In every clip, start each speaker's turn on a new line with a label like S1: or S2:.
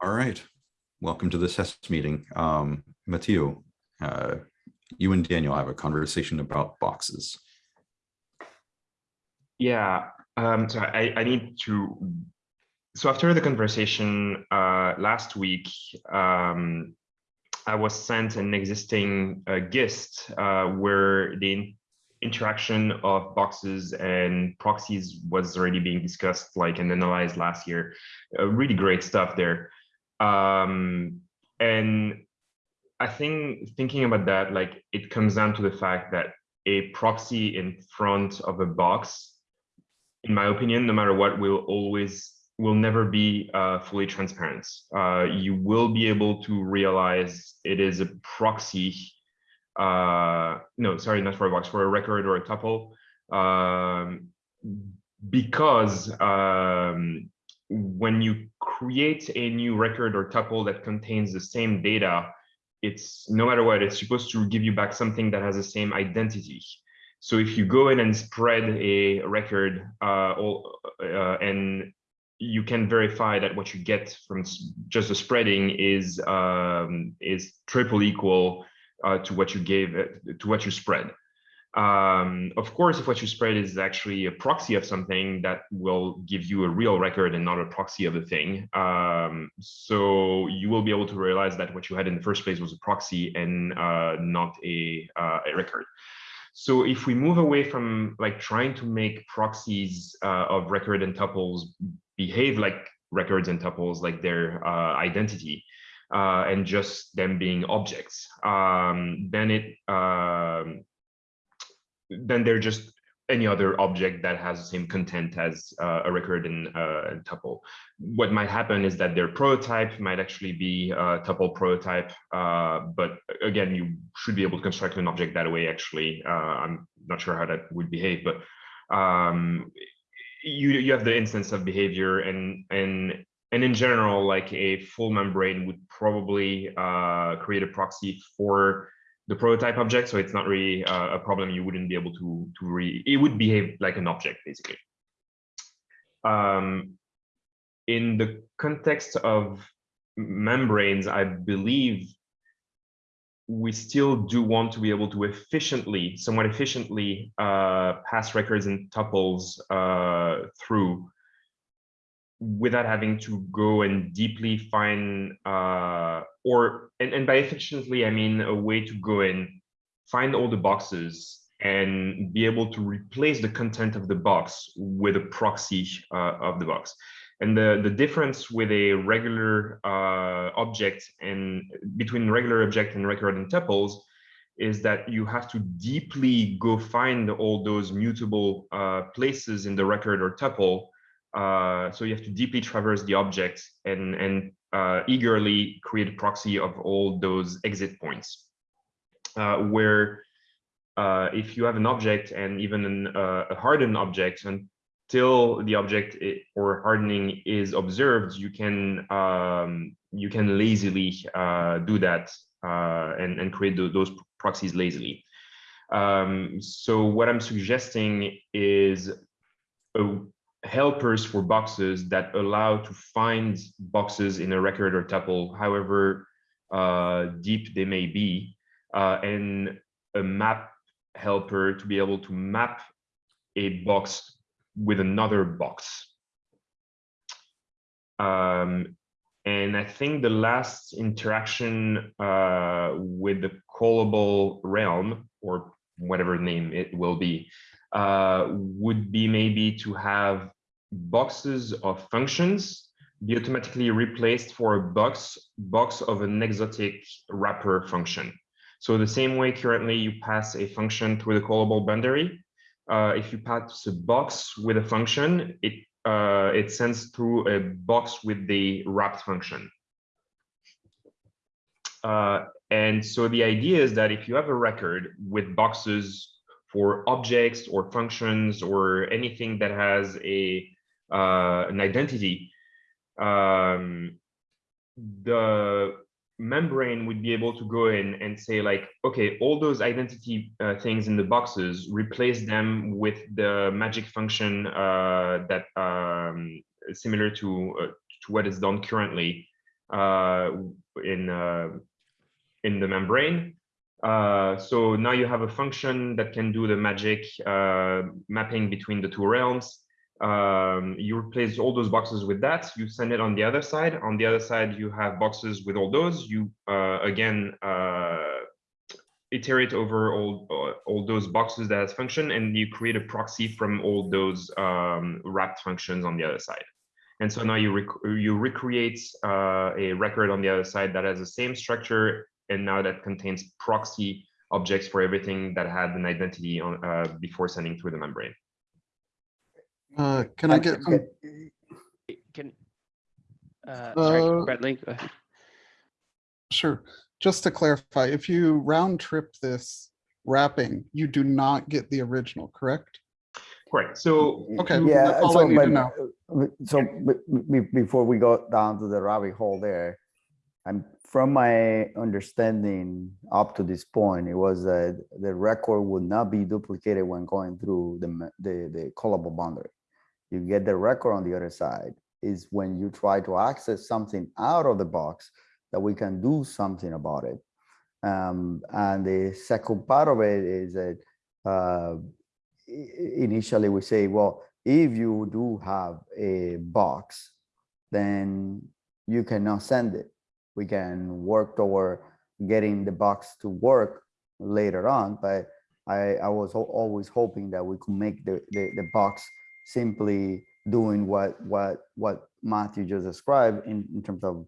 S1: All right. Welcome to the test meeting. Um, uh, you and Daniel have a conversation about boxes.
S2: Yeah, um, so I, I need to, so after the conversation uh, last week, um, I was sent an existing uh, GIST uh, where the interaction of boxes and proxies was already being discussed like and analyzed last year. Uh, really great stuff there. Um, and I think thinking about that, like it comes down to the fact that a proxy in front of a box, in my opinion, no matter what, will always will never be uh, fully transparent. Uh, you will be able to realize it is a proxy. Uh, no, sorry, not for a box, for a record or a tuple, um, because um, when you create a new record or tuple that contains the same data, it's no matter what, it's supposed to give you back something that has the same identity. So if you go in and spread a record uh, all, uh, and you can verify that what you get from just the spreading is um, is triple equal uh, to what you gave it, to what you spread. Um, of course, if what you spread is actually a proxy of something, that will give you a real record and not a proxy of the thing. Um, so you will be able to realize that what you had in the first place was a proxy and uh, not a, uh, a record. So if we move away from like trying to make proxies uh, of record and tuples behave like records and tuples, like their uh, identity, uh, and just them being objects, um, then it um, then they're just any other object that has the same content as uh, a record in uh, a tuple. What might happen is that their prototype might actually be a tuple prototype, uh, but again, you should be able to construct an object that way. Actually, uh, I'm not sure how that would behave, but um, you you have the instance of behavior, and and and in general, like a full membrane would probably uh, create a proxy for the prototype object, so it's not really uh, a problem. You wouldn't be able to to re. It would behave like an object basically. Um, in the context of membranes, I believe we still do want to be able to efficiently, somewhat efficiently, uh, pass records and tuples uh, through without having to go and deeply find uh, or and, and by efficiently I mean a way to go and find all the boxes and be able to replace the content of the box with a proxy uh, of the box. And the, the difference with a regular uh, object and between regular object and record and tuples is that you have to deeply go find all those mutable uh, places in the record or tuple uh, so you have to deeply traverse the object and, and uh, eagerly create a proxy of all those exit points. Uh, where uh, if you have an object and even an, uh, a hardened object until the object or hardening is observed, you can um, you can lazily do that and, and create those proxies lazily. Um, so what I'm suggesting is a helpers for boxes that allow to find boxes in a record or tuple, however uh, deep they may be, uh, and a map helper to be able to map a box with another box. Um, and I think the last interaction uh, with the callable realm, or whatever name it will be, would be maybe to have boxes of functions be automatically replaced for a box box of an exotic wrapper function. So the same way currently you pass a function through the callable boundary, uh, if you pass a box with a function, it uh, it sends through a box with the wrapped function. Uh, and so the idea is that if you have a record with boxes for objects or functions or anything that has a uh, an identity, um, the membrane would be able to go in and say like, okay, all those identity uh, things in the boxes, replace them with the magic function uh, that um, similar to, uh, to what is done currently uh, in uh, in the membrane. Uh, so now you have a function that can do the magic uh, mapping between the two realms. Um, you replace all those boxes with that. You send it on the other side. On the other side, you have boxes with all those. You uh, again uh, iterate over all uh, all those boxes that has function, and you create a proxy from all those um, wrapped functions on the other side. And so now you rec you recreate uh, a record on the other side that has the same structure, and now that contains proxy objects for everything that had an identity on uh, before sending through the membrane.
S3: Uh, can I get, some-
S4: Can, uh, sorry,
S3: Uh,
S4: Bradley, go ahead.
S3: sure, just to clarify, if you round trip this wrapping, you do not get the original, correct?
S2: Correct. So
S3: Okay,
S5: Yeah,
S3: that's all I
S5: so, but,
S3: know.
S5: so be- be- before we go down to the rabbit hole there, I'm, from my understanding up to this point, it was that the record would not be duplicated when going through the, the, the callable boundary. You get the record on the other side is when you try to access something out of the box that we can do something about it. Um, and the second part of it is that, uh, initially we say, well, if you do have a box, then you cannot send it. We can work toward getting the box to work later on, but I, I was al- always hoping that we could make the, the, the box simply doing what, what, what Matthew just described in, in terms of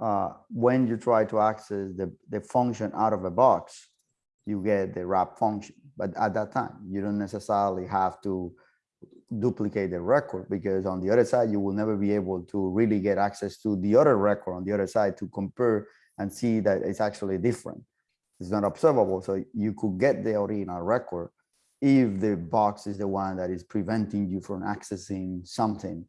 S5: uh, when you try to access the, the function out of a box, you get the wrap function. But at that time, you don't necessarily have to duplicate the record because on the other side, you will never be able to really get access to the other record on the other side to compare and see that it's actually different. It's not observable. So you could get the original record if the box is the one that is preventing you from accessing something.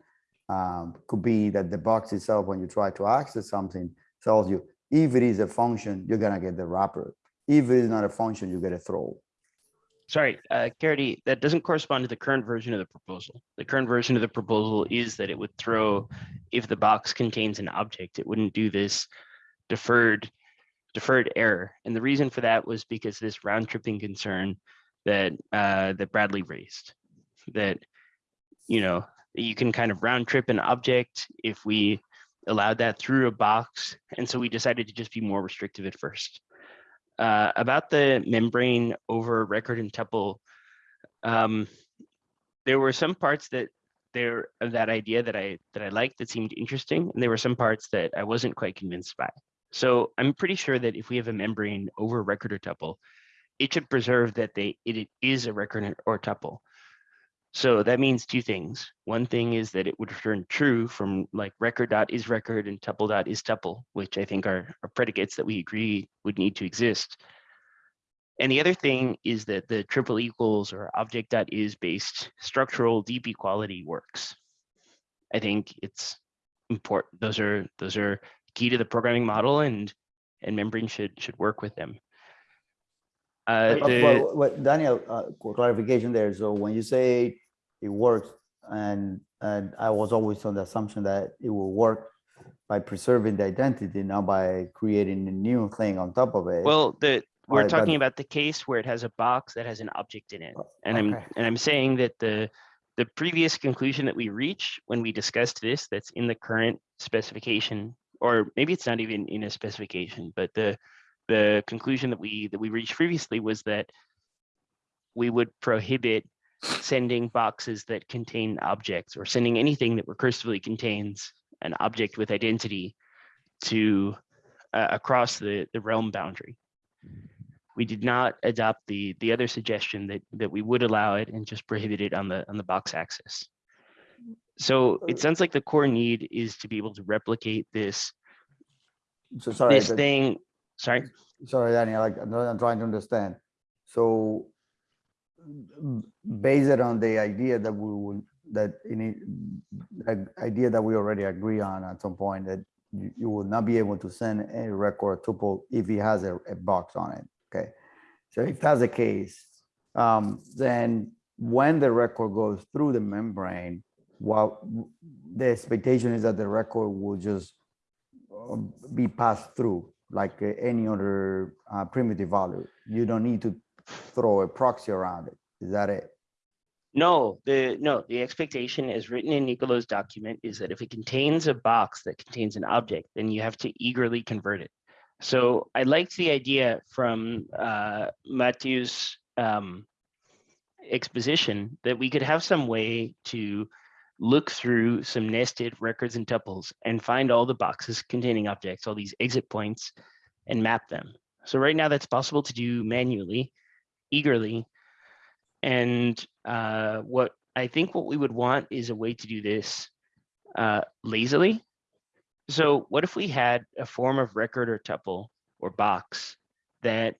S5: Um, could be that the box itself, when you try to access something, tells you if it is a function, you're gonna get the wrapper. If it is not a function, you get a throw.
S4: Sorry, uh, Caridy, that doesn't correspond to the current version of the proposal. The current version of the proposal is that it would throw, if the box contains an object, it wouldn't do this deferred, deferred error. And the reason for that was because this round tripping concern that, uh, that Bradley raised. That, you know, you can kind of round trip an object if we allowed that through a box. And so we decided to just be more restrictive at first. Uh, about the membrane over record and tuple, um, there were some parts that there of that idea that I that I liked that seemed interesting, and there were some parts that I wasn't quite convinced by. So I'm pretty sure that if we have a membrane over record or tuple, it should preserve that they it, it is a record or tuple. So that means two things. One thing is that it would return true from like record dot is record and tuple dot is tuple, which I think are, are predicates that we agree would need to exist. And the other thing is that the triple equals or object dot is based structural deep equality works. I think it's important. Those are those are key to the programming model and and membrane should should work with them. Uh, the-
S5: Well, what Daniel, uh, clarification there. So when you say it works, and, and I was always on the assumption that it will work by preserving the identity, not by creating a new thing on top of it.
S4: Well, the, we're
S5: but-
S4: talking about the case where it has a box that has an object in it. And I'm, and I'm saying that the, the previous conclusion that we reached when we discussed this, that's in the current specification, or maybe it's not even in a specification, but the, the conclusion that we, that we reached previously was that we would prohibit sending boxes that contain objects or sending anything that recursively contains an object with identity to uh, across the, the realm boundary. We did not adopt the, the other suggestion that, that we would allow it and just prohibit it on the, on the box axis. So it sounds like the core need is to be able to replicate this,
S5: So sorry,
S4: this thing, sorry.
S5: sorry, Daniel, like, I'm trying to understand. So based on the idea that we will, that any, idea that we already agree on at some point that you, you will not be able to send a record tuple if it has a, a box on it, okay? So if that's the case, um, then when the record goes through the membrane, well, the expectation is that the record will just um, be passed through like any other uh, primitive value. You don't need to throw a proxy around it. Is that it?
S4: No, the, no, the expectation as written in Nicolo's document is that if it contains a box that contains an object, then you have to eagerly convert it. So I liked the idea from uh, Matthew's um, exposition that we could have some way to look through some nested records and tuples and find all the boxes containing objects, all these exit points, and map them. So right now that's possible to do manually, eagerly, and uh, what I think what we would want is a way to do this uh, lazily. So what if we had a form of record or tuple or box that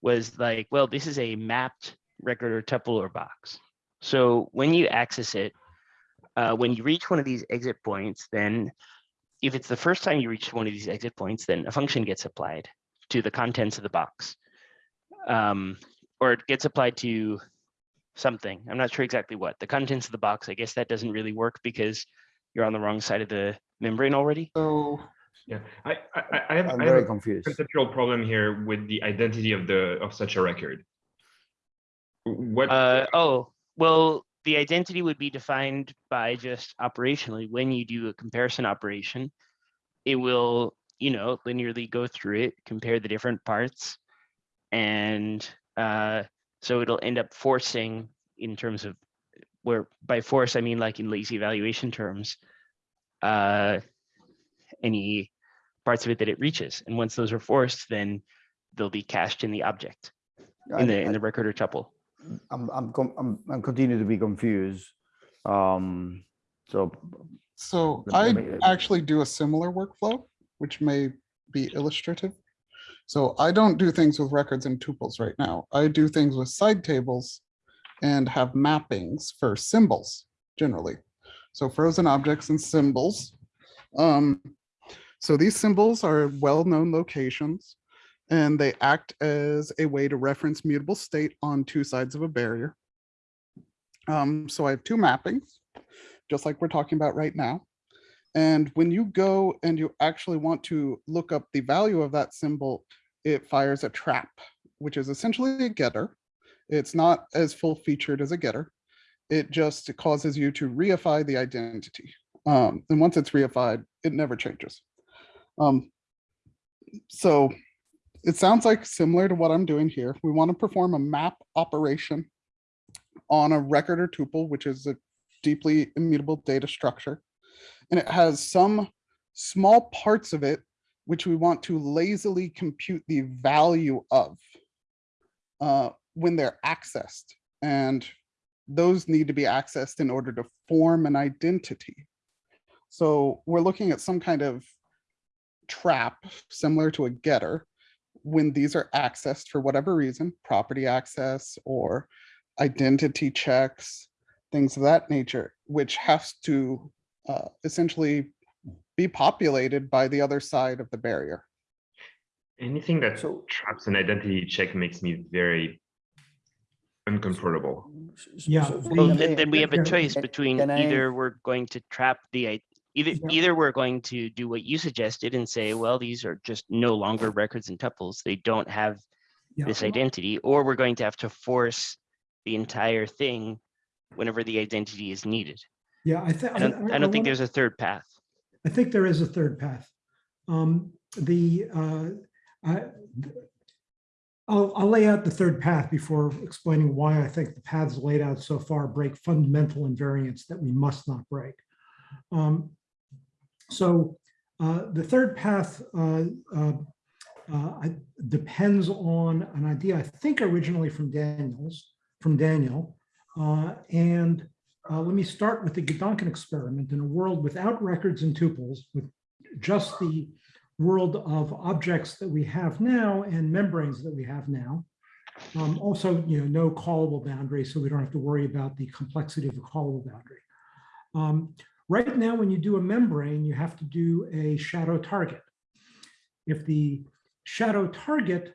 S4: was like, well, this is a mapped record or tuple or box. So when you access it, uh, when you reach one of these exit points, then if it's the first time you reach one of these exit points, then a function gets applied to the contents of the box. Um, or it gets applied to something. I'm not sure exactly what. The contents of the box, I guess that doesn't really work because you're on the wrong side of the membrane already.
S3: So
S2: Yeah, I, I, I- I have,
S5: I'm
S2: I have
S5: very
S2: a
S5: confused.
S2: conceptual problem here with the identity of the, of such a record. What,
S4: Uh, oh, well, the identity would be defined by just operationally, when you do a comparison operation, it will, you know, linearly go through it, compare the different parts. And uh, so it'll end up forcing in terms of where by force, I mean like in lazy evaluation terms, uh, any parts of it that it reaches. And once those are forced, then they'll be cached in the object,
S5: I-
S4: in the, in
S5: I-
S4: the record or tuple.
S5: I'm, I'm, I'm, I'm continuing to be confused. Um, so
S3: So I actually do a similar workflow, which may be illustrative. So I don't do things with records and tuples right now. I do things with side tables and have mappings for symbols generally. So frozen objects and symbols. Um, so these symbols are well-known locations and they act as a way to reference mutable state on two sides of a barrier. Um, so I have two mappings, just like we're talking about right now. And when you go and you actually want to look up the value of that symbol, it fires a trap, which is essentially a getter. It's not as full featured as a getter. It just causes you to reify the identity. Um, and once it's reified, it never changes. Um, so it sounds like similar to what I'm doing here. We want to perform a map operation on a record or tuple, which is a deeply immutable data structure. And it has some small parts of it which we want to lazily compute the value of uh, when they're accessed. And those need to be accessed in order to form an identity. So we're looking at some kind of trap similar to a getter when these are accessed for whatever reason, property access or identity checks, things of that nature, which has to uh, essentially be populated by the other side of the barrier.
S2: anything that
S5: So-
S2: traps an identity check makes me very uncomfortable.
S6: Yeah,
S5: So-
S4: Well, then, then we have a choice between
S5: I-
S4: either we're going to trap the, either,
S6: Yeah.
S4: either we're going to do what you suggested and say, well, these are just no longer records and tuples. They don't have
S6: yeah.
S4: this identity, or we're going to have to force the entire thing whenever the identity is needed.
S6: Yeah, I think.
S4: I don't, I don't think there's a third path.
S6: I think there is a third path. Um, the, uh, I, I'll, I'll lay out the third path before explaining why I think the paths laid out so far break fundamental invariants that we must not break. Um, so uh, the third path uh, uh, uh, depends on an idea, I think originally from Daniels, from Daniel. Uh, and uh, let me start with the Gedanken experiment in a world without records and tuples, with just the world of objects that we have now and membranes that we have now. Um, also, you know, no callable boundary, so we don't have to worry about the complexity of a callable boundary. Um, right now, when you do a membrane, you have to do a shadow target. If the shadow target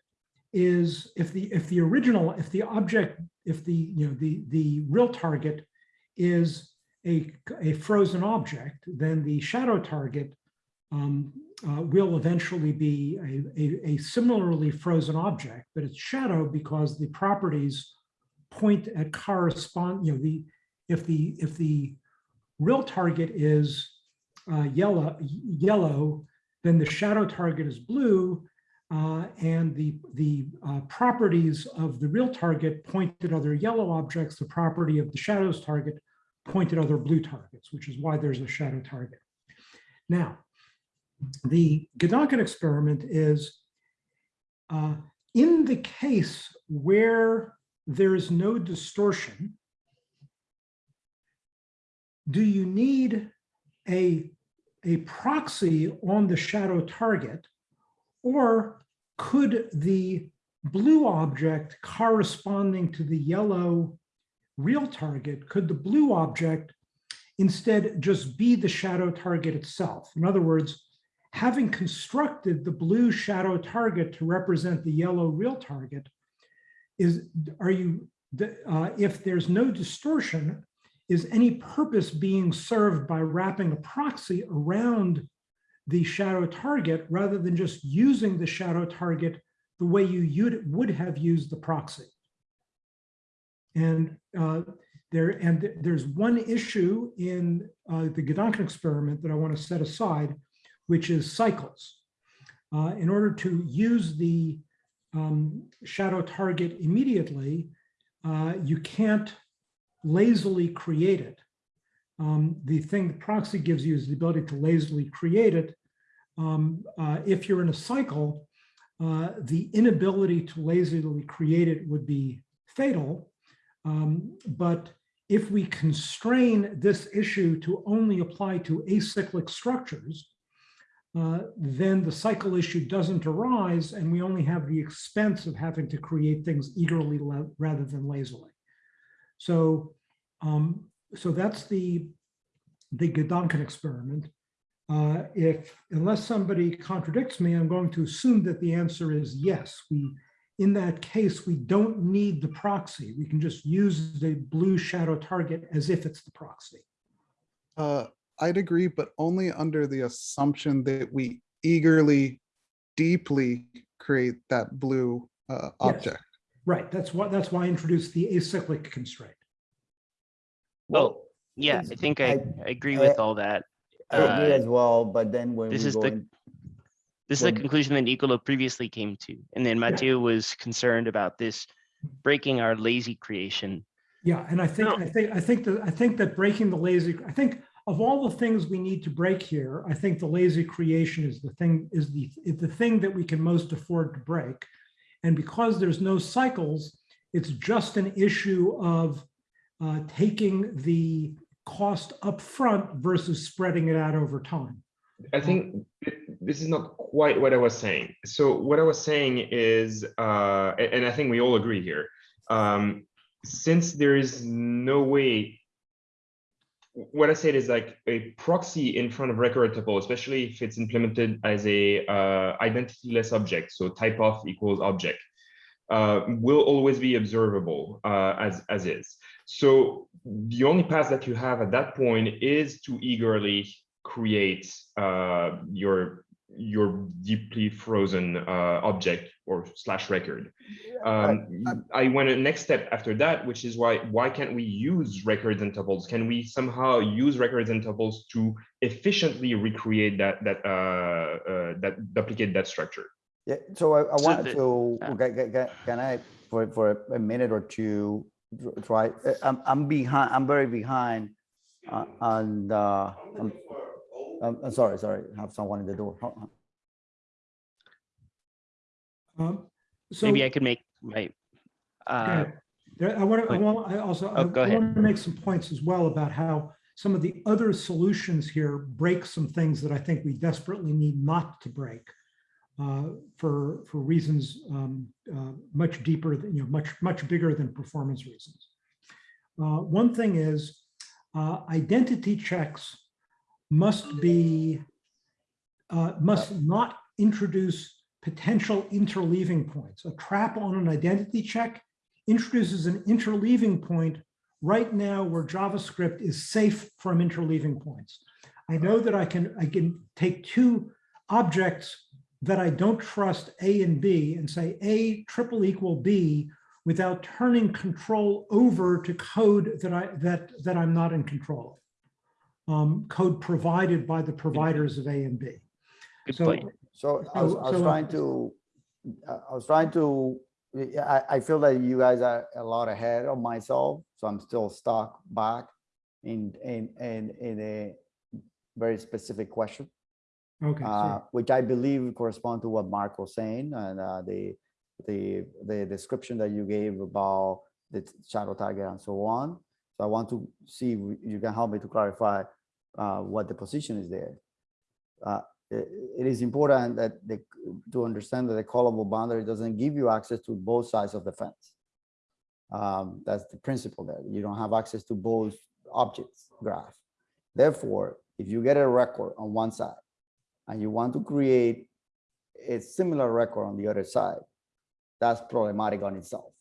S6: is, if the if the original, if the object, if the you know the the real target is a, a frozen object, then the shadow target um, uh, will eventually be a, a, a similarly frozen object, but it's shadow because the properties point at correspond, you know, the, if the, if the real target is uh, yellow, yellow, then the shadow target is blue, uh, and the, the uh, properties of the real target point at other yellow objects, the property of the shadows target point at other blue targets, which is why there's a shadow target. Now, the Gedanken experiment is uh, in the case where there is no distortion, do you need a, a proxy on the shadow target or could the blue object corresponding to the yellow real target, could the blue object instead just be the shadow target itself? In other words, having constructed the blue shadow target to represent the yellow real target, is are you, uh, if there's no distortion, is any purpose being served by wrapping a proxy around the shadow target rather than just using the shadow target the way you would have used the proxy. And uh, there and there's one issue in uh, the Gedanken experiment that I want to set aside, which is cycles. Uh, in order to use the um, shadow target immediately, uh, you can't lazily create it. Um, the thing the proxy gives you is the ability to lazily create it. Um, uh, if you're in a cycle, uh, the inability to lazily create it would be fatal. Um, but if we constrain this issue to only apply to acyclic structures, uh, then the cycle issue doesn't arise and we only have the expense of having to create things eagerly rather than lazily. So, um, so that's the, the Gedanken experiment. Uh, if, unless somebody contradicts me, I'm going to assume that the answer is yes. We, in that case, we don't need the proxy. We can just use the blue shadow target as if it's the proxy.
S3: Uh, I'd agree, but only under the assumption that we eagerly, deeply create that blue uh,
S6: Yes.
S3: object.
S6: Right, that's why, that's why I introduced the acyclic constraint.
S4: Well, yeah, I think I, I agree with all that.
S5: I agree
S4: Uh,
S5: as well, but then when we
S4: this is
S5: go
S4: the-
S5: in,
S4: This is the conclusion that Nicola previously came to, and then Mathieu was concerned about this breaking our lazy creation.
S6: Yeah, and I think,
S2: No.
S6: I think, I think that, I think that breaking the lazy, I think of all the things we need to break here, I think the lazy creation is the thing, is the, is the thing that we can most afford to break. And because there's no cycles, it's just an issue of uh, taking the cost up front versus spreading it out over time.
S2: I think th- this is not quite what I was saying. So what I was saying is, uh, and I think we all agree here, um, since there is no way, what I said is like a proxy in front of record tuple, especially if it's implemented as a uh, identityless object, so type of equals object, uh, will always be observable uh, as as is. So the only path that you have at that point is to eagerly create uh, your your deeply frozen uh, object or slash record. Um, I went a next step after that, which is why why can't we use records and tuples? Can we somehow use records and tuples to efficiently recreate that that uh, uh, that duplicate that structure?
S5: yeah, so I, I wanted
S4: the-
S5: to, ca- ca- ca- can I, for, for a minute or two, tr- try, uh, I'm, I'm behind, I'm very behind uh, on, uh, I'm, I'm, I'm sorry, sorry, have someone in the door. Hold.
S6: Um, So.
S4: Maybe I could make my, uh,
S6: There, I want to, I
S4: point.
S6: want, I also, I
S4: Oh, go ahead.
S6: want to make some points as well about how some of the other solutions here break some things that I think we desperately need not to break uh, for, for reasons um, uh, much deeper, than you know, much, much bigger than performance reasons. Uh, One thing is uh, identity checks must be, uh, must not introduce potential interleaving points. A trap on an identity check introduces an interleaving point right now where JavaScript is safe from interleaving points. I know that I can, I can take two objects that I don't trust A and B and say A triple equal B without turning control over to code that I, that, that I'm not in control of. Um, code provided by the providers of A and B.
S4: Good
S6: So,
S4: point.
S5: So I was, I was
S6: so-
S5: trying to, I I was trying to, I, I feel that you guys are a lot ahead of myself, so I'm still stuck back in, in, in, in a very specific question.
S6: Okay,
S5: uh, which I believe correspond to what Mark was saying and uh, the, the, the description that you gave about the shadow target and so on. So I want to see if you can help me to clarify uh, what the position is there. Uh, i- It is important that the, to understand that the callable boundary doesn't give you access to both sides of the fence. Um, That's the principle there. You don't have access to both objects graph. Therefore, if you get a record on one side and you want to create a similar record on the other side, that's problematic on itself.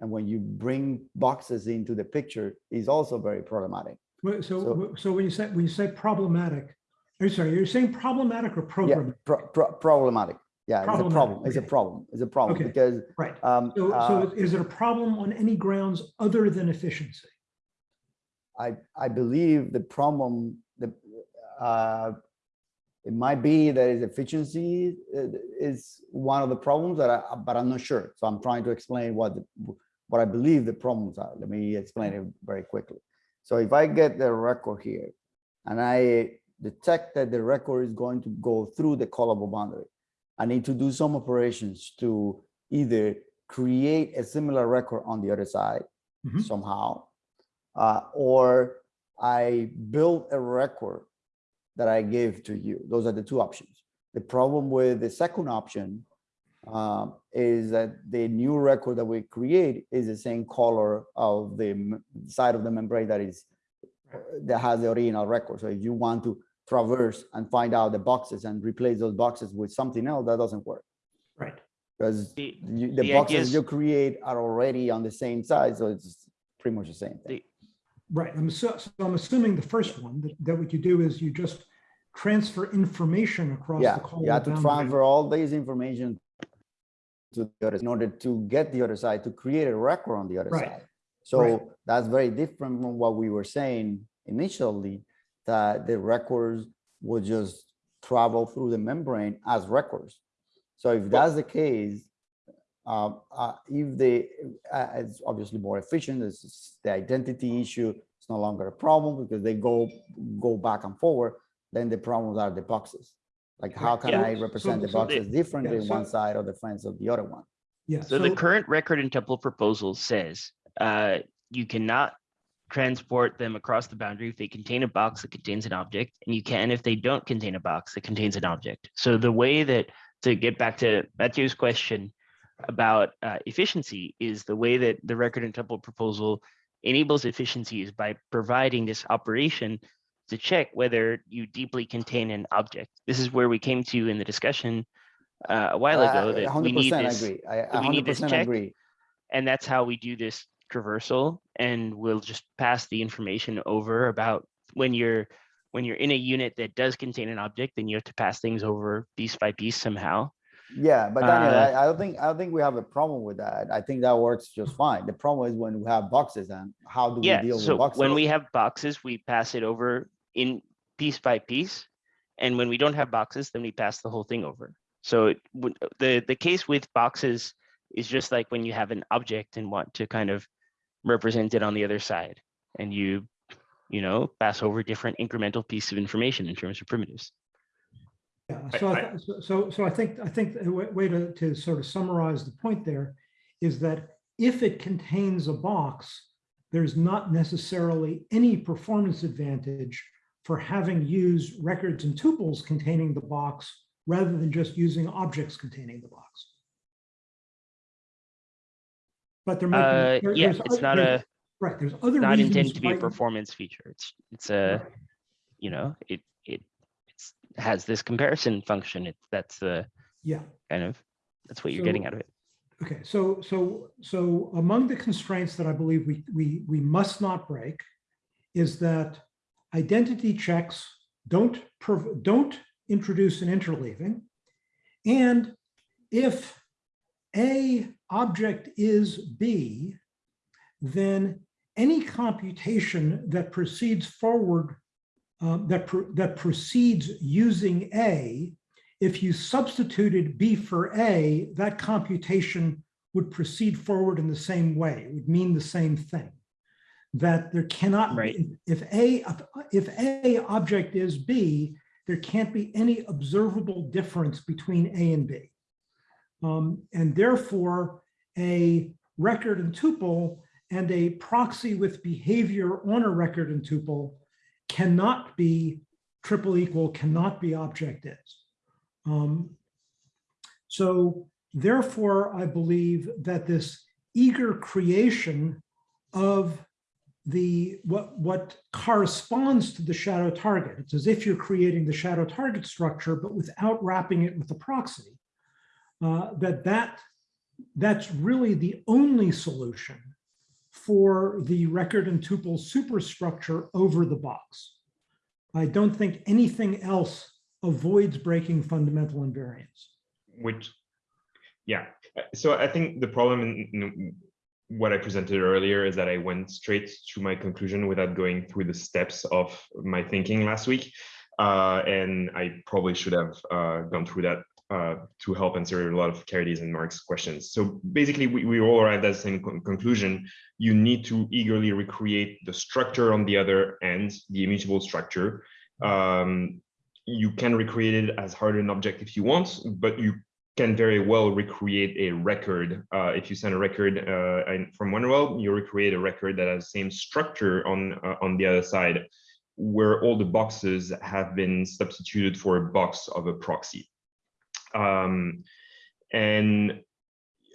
S5: And when you bring boxes into the picture, is also very problematic.
S6: So,
S5: so-
S6: so when you say, when you say problematic, are you sorry, you're saying problematic or
S5: Yeah, pro- pro- problematic. Yeah, it's a
S6: Problematic,
S5: problem. It's a problem. It's a problem
S6: Okay.
S5: because
S6: Right.
S5: um,
S6: So,
S5: uh,
S6: so is it a problem on any grounds other than efficiency?
S5: I, I believe the problem, the, uh, it might be that is efficiency uh, is one of the problems that I, but I'm not sure. So I'm trying to explain what, the- what I believe the problems are. Let me explain it very quickly. So if I get the record here and I detect that the record is going to go through the callable boundary, I need to do some operations to either create a similar record on the other side
S6: Mhm.
S5: somehow, uh, or I build a record that I give to you. Those are the two options. The problem with the second option um, is that the new record that we create is the same color of the side of the membrane that is that has the original record. So if you want to traverse and find out the boxes and replace those boxes with something else, that doesn't work
S6: Right.
S5: because
S4: The-
S5: you, the,
S4: the
S5: boxes
S4: is-
S5: you create are already on the same side, so it's pretty much the same thing.
S4: The-
S6: Right. I'm, so, so I'm assuming the first one, that, that what you do is you just transfer information across
S5: Yeah,
S6: the call.
S5: you have to transfer all this information to the other in order to get the other side to create a record on the other
S6: Right,
S5: side. So that's very different from what we were saying initially, that the records would just travel through the membrane as records. So if that's the case, uh, uh, if they, uh, it's obviously more efficient, it's just the identity issue, it's no longer a problem because they go, go back and forward, then the problems are the boxes. Like how can
S6: Yeah.
S5: I
S6: So-
S5: represent the
S6: so-
S5: boxes differently
S6: yeah,
S5: in one side of the fence of the other one?
S6: Yeah.
S4: So the current record and tuple proposal says uh, you cannot transport them across the boundary if they contain a box that contains an object, and you can if they don't contain a box that contains an object. So the way that, to get back to Matthew's question about uh, efficiency, is the way that the record and tuple proposal enables efficiency is by providing this operation to check whether you deeply contain an object. This is where we came to in the discussion uh, a while ago
S5: Uh,
S6: Ah,
S4: that we need
S5: 100%
S4: this
S5: agree. I
S4: we need this check.
S5: agree.
S4: and that's how we do this traversal and we'll just pass the information over about when you're when you're in a unit that does contain an object then you have to pass things over piece by piece somehow
S5: Yeah, but Daniel,
S4: Uh,
S5: I, I don't think, I don't think we have a problem with that. I think that works just fine. The problem is when we have boxes and how do we
S4: yeah
S5: deal with
S4: so
S5: boxes?
S4: when we have boxes we pass it over in piece by piece and when we don't have boxes then we pass the whole thing over. So it the the case with boxes is just like when you have an object and want to kind of represent it on the other side and you you know pass over different incremental pieces of information in terms of primitives.
S6: Yeah, so, I
S2: I-
S6: so- so, so I think, I think a wa- way to, to sort of summarize the point there is that if it contains a box, there's not necessarily any performance advantage for having used records and tuples containing the box rather than just using objects containing the box. But there might
S4: uh
S6: be. there-
S4: yeah it's
S6: oth-
S4: not a
S6: Right, there's other
S4: not intended to be a performance feature it's it's a
S6: Right.
S4: you know it it it's has this comparison function it that's the
S6: Yeah.
S4: kind of that's what you're getting out of it
S6: Okay, so, so, so among the constraints that I believe we, we, we must not break is that identity checks don't, don't introduce an interleaving. And if A object is B, then any computation that proceeds forward, uh, that, pro- that proceeds using A, if you substituted B for A, that computation would proceed forward in the same way. It would mean the same thing. That there cannot,
S4: Right.
S6: be if A, if A object is B, there can't be any observable difference between A and B. Um, and therefore, a record and tuple and a proxy with behavior on a record and tuple cannot be triple equal, cannot be object is. Um, so therefore, I believe that this eager creation of the what what corresponds to the shadow target. It's as if you're creating the shadow target structure, but without wrapping it with a proxy. Uh, that that that's really the only solution for the record and tuple superstructure over the box. I don't think anything else avoids breaking fundamental invariance.
S2: which yeah uh, so i think the problem in, in what i presented earlier is that i went straight to my conclusion without going through the steps of my thinking last week uh, and i probably should have uh, gone through that uh, to help answer a lot of Caridy's and Mark's questions. So basically, we, we all arrived at the same con- conclusion. You need to eagerly recreate the structure on the other end, the immutable structure. Um, you can recreate it as hard an object if you want, but you can very well recreate a record. Uh, if you send a record uh, from OneWeb, you recreate a record that has the same structure on uh, on the other side, where all the boxes have been substituted for a box of a proxy. Um, and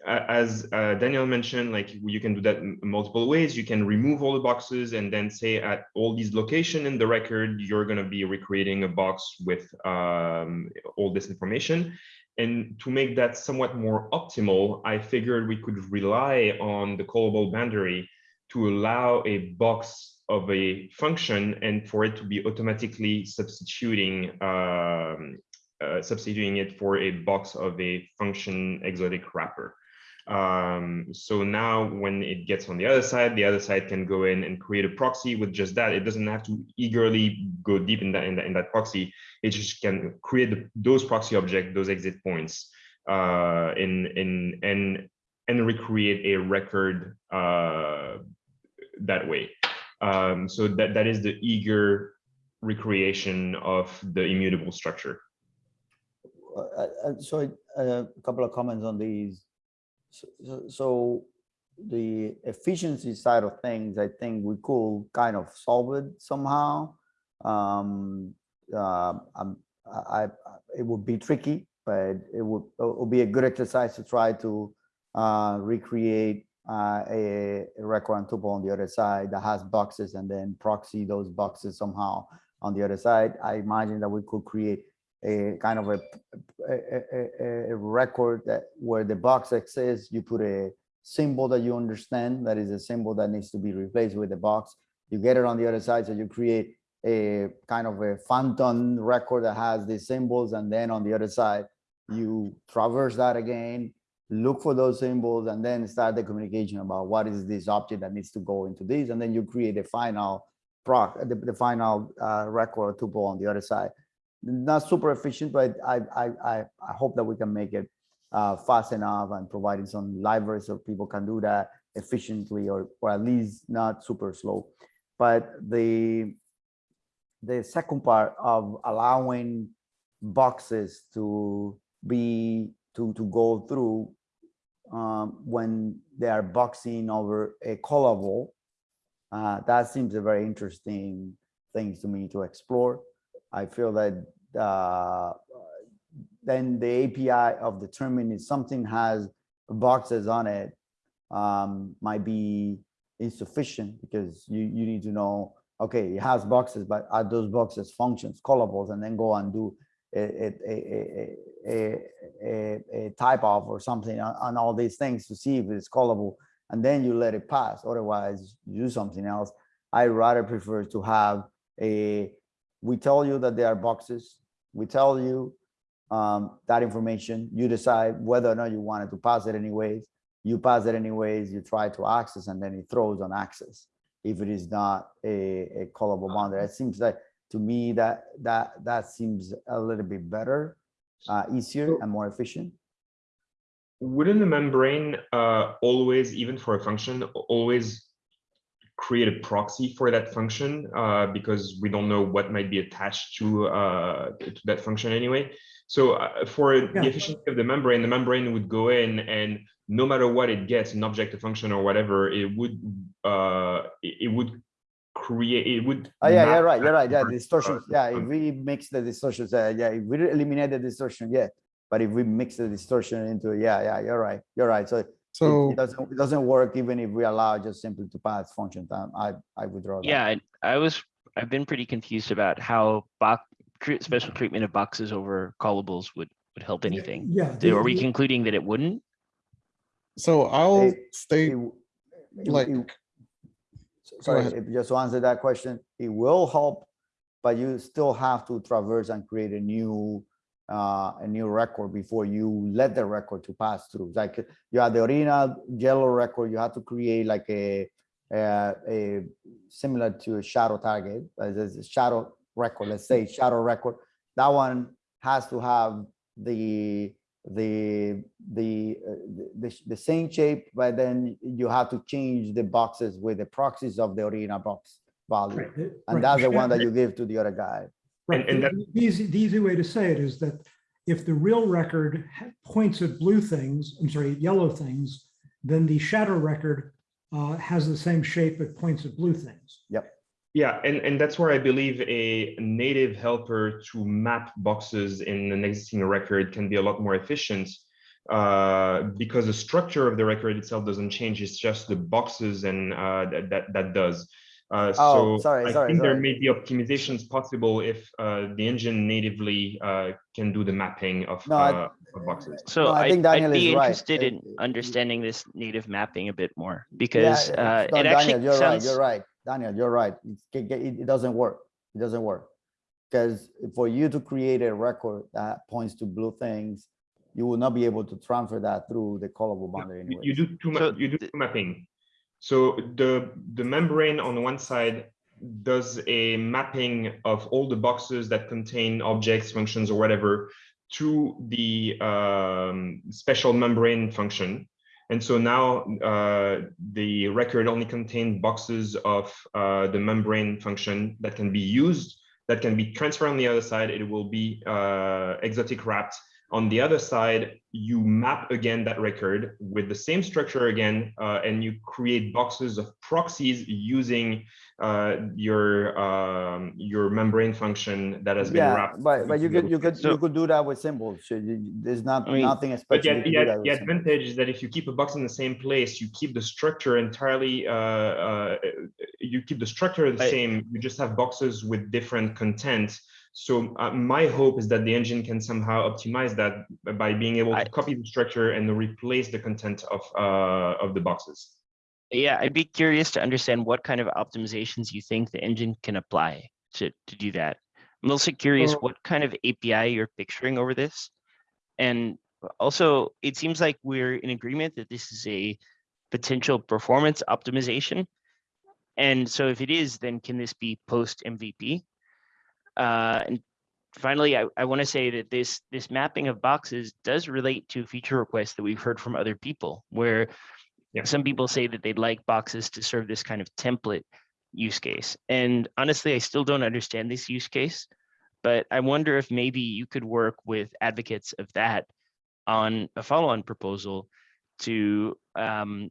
S2: as uh, Daniel mentioned, like you can do that multiple ways. You can remove all the boxes and then say at all these location in the record, you're going to be recreating a box with um, all this information. And to make that somewhat more optimal, I figured we could rely on the callable boundary to allow a box of a function and for it to be automatically substituting um, uh, substituting it for a box of a function exotic wrapper. Um, so now when it gets on the other side, the other side can go in and create a proxy with just that. It doesn't have to eagerly go deep in that in that, in that proxy. It just can create those proxy objects, those exit points, uh, in in and and recreate a record uh, that way. Um, so that that is the eager recreation of the immutable structure.
S5: Uh, So a couple of comments on these. So- So the efficiency side of things, I think we could kind of solve it somehow. Um, uh, I, I- it would be tricky, but it would, it would be a good exercise to try to uh, recreate uh, a a record and tuple on the other side that has boxes and then proxy those boxes somehow on the other side. I imagine that we could create a kind of a, a, a- record that where the box exists, you put a symbol that you understand, that is a symbol that needs to be replaced with the box. You get it on the other side, so you create a kind of a phantom record that has these symbols, and then on the other side, you traverse that again, look for those symbols, and then start the communication about what is this object that needs to go into this, and then you create a final proc, the, the final uh, record or tuple on the other side not super efficient, but I, I, I, I hope that we can make it uh, fast enough and providing some libraries so people can do that efficiently or, or at least not super slow. But the, the second part of allowing boxes to be, to, to go through um, when they are boxing over a callable, uh, that seems a very interesting thing to me to explore. I feel that uh, then the API of determining something has boxes on it um, might be insufficient because you, you need to know, okay, it has boxes, but are those boxes functions, callables, and then go and do a, a, a, a, a, type of or something on, on all these things to see if it's callable, and then you let it pass. Otherwise, you do something else. I rather prefer to have a we tell you that there are boxes. We tell you um, that information. You decide whether or not you wanted to pass it anyways. You pass it anyways, you try to access, and then it throws on access. If it is not a, a callable boundary, it seems like, to me, that, that, that seems a little bit better, uh, easier and more efficient.
S2: Wouldn't the membrane uh, always, even for a function, always create a proxy for that function uh, because we don't know what might be attached to uh, to that function anyway. So uh, for
S6: Yeah.
S2: the efficiency of the membrane, the membrane would go in and no matter what it gets, an object, a function, or whatever, it would uh, it, it would create it would.
S5: Oh, yeah,
S2: map
S5: you're right, you're right, yeah,
S2: to,
S5: distortions, yeah, if we mix the distortions, uh, yeah, if we eliminate the distortion, yeah. But if we mix the distortion into, yeah, yeah, you're right, you're right, so it-
S3: So.
S5: it doesn't, it doesn't work even if we allow just simply to pass function time, I, I withdraw that.
S4: Yeah, I- I was, I've been pretty confused about how box, special treatment of boxes over callables would, would help anything.
S6: Yeah.
S4: Do- Are we
S6: the-
S4: concluding that it wouldn't?
S3: So I'll
S5: It-
S3: state,
S5: It
S3: like,
S5: it- Sorry,
S3: ahead.
S5: if just to answer that question, it will help, but you still have to traverse and create a new, uh, a new record before you let the record to pass through. Like you have the original yellow record, you have to create like a, a, a similar to a shadow target, as a shadow record, let's say shadow record. That one has to have the, the, the, uh, the, the- the same shape, but then you have to change the boxes with the proxies of the original box value.
S6: right, the- right,
S5: And that's the one that you give to the other guy.
S6: Right,
S2: And- and
S6: the the easy, the easy way to say it is that if the real record points at blue things, I'm sorry, yellow things, then the shadow record uh, has the same shape, it points at blue things. Yep.
S2: Yeah, and, and that's where I believe a native helper to map boxes in an existing record can be a lot more efficient uh, because the structure of the record itself doesn't change. It's just the boxes and uh, that, that that does. Uh,
S5: Oh,
S2: so
S5: sorry,
S2: I
S5: sorry,
S2: think there may be optimizations possible if uh, the engine natively uh, can do the mapping of,
S5: No, I-
S2: uh, of boxes.
S4: So
S5: No, I
S4: I,
S5: think Daniel
S4: I'd be
S5: is right.
S4: interested
S5: Uh,
S4: in
S5: uh,
S4: understanding this native mapping a bit more
S5: Yeah,
S4: because uh,
S5: no,
S4: it
S5: Daniel,
S4: actually
S5: you're right,
S4: sounds.
S5: you're right. Daniel, you're right. It, it, it doesn't work. It doesn't work. Because for you to create a record that points to blue things, you will not be able to transfer that through the callable
S2: No,
S5: boundary
S2: you-
S5: anyway.
S2: You do too much.
S4: So
S2: you do
S4: th-
S2: two mapping. So the, the membrane on one side does a mapping of all the boxes that contain objects, functions, or whatever to the um, special membrane function. And so now uh, the record only contains boxes of uh, the membrane function that can be used, that can be transferred on the other side. It will be uh, exotic wrapped on the other side, you map again that record with the same structure again, uh, and you create boxes of proxies using uh, your um, your membrane function that has been
S5: Yeah,
S2: wrapped.
S5: but, but you could, you could, you
S4: So-
S5: could do that with symbols. So you- you- There's not,
S4: I mean,
S5: nothing
S2: But
S5: especially
S2: yet,
S5: to do
S2: yet the
S5: with symbols.
S2: advantage is that if you keep a box in the same place, you keep the structure entirely. Uh, uh, you keep the structure the
S4: I-
S2: same. You just have boxes with different content. So uh, my hope is that the engine can somehow optimize that by being able to
S4: I-
S2: copy the structure and replace the content of uh, of the boxes.
S4: Yeah, I'd be curious to understand what kind of optimizations you think the engine can apply to, to do that. I'm also curious what kind of API you're picturing over this. And also, it seems like we're in agreement that this is a potential performance optimization. And so if it is, then can this be post MVP? Uh, and finally, I, I want to say that this this mapping of boxes does relate to feature requests that we've heard from other people, where
S2: Yeah.
S4: some people say that they'd like boxes to serve this kind of template use case. And honestly, I still don't understand this use case, but I wonder if maybe you could work with advocates of that on a follow-on proposal to um,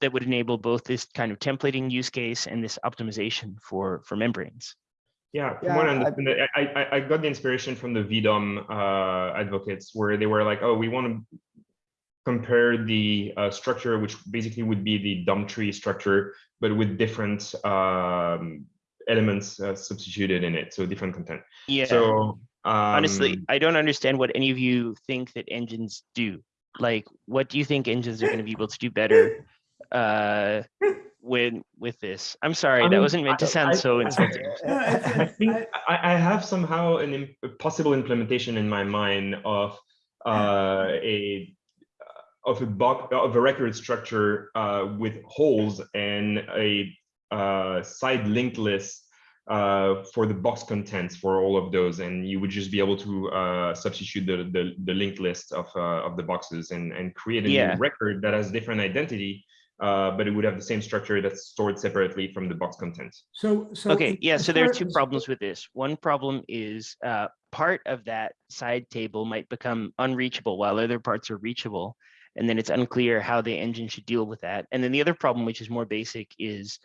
S4: that would enable both this kind of templating use case and this optimization for for membranes.
S2: Yeah, from
S5: Yeah,
S2: what I
S5: I-
S2: understand, I, I, I got the inspiration from the VDOM uh, advocates where they were like, oh, we want to compare the uh, structure, which basically would be the DOM tree structure, but with different um, elements uh, substituted in it, so different content.
S4: Yeah.
S2: So
S4: Honestly,
S2: um,
S4: I don't understand what any of you think that engines do. Like, what do you think engines are going to be able to do better uh, when with this. I'm sorry,
S2: I
S4: that wasn't meant to sound
S2: I-
S4: so
S2: I-
S4: insulting.
S2: I think
S6: I-
S2: I, I have somehow an im- possible implementation in my mind of uh, a uh, of a box of a record structure uh, with holes and a uh, side linked list uh, for the box contents for all of those, and you would just be able to uh, substitute the, the the linked list of uh, of the boxes and and create a
S4: Yeah.
S2: new record that has different identity. Uh, but it would have the same structure that's stored separately from the box content.
S6: So, so.
S4: Okay, yeah, so there are two problems with this. One problem is uh, part of that side table might become unreachable while other parts are reachable. And then it's unclear how the engine should deal with that. And then the other problem, which is more basic, is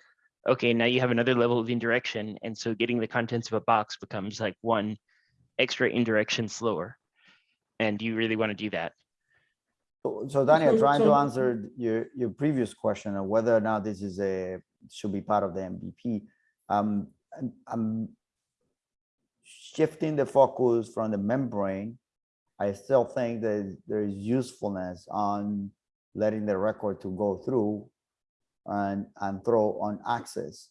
S4: okay, now you have another level of indirection. And so getting the contents of a box becomes like one extra indirection slower. And do you really want to do that?
S5: So so Daniel,
S6: So-
S5: trying to answer your, your previous question of whether or not this is a, should be part of the MVP. Um, I'm- I'm shifting the focus from the membrane. I still think that there is usefulness on letting the record to go through and, and throw on access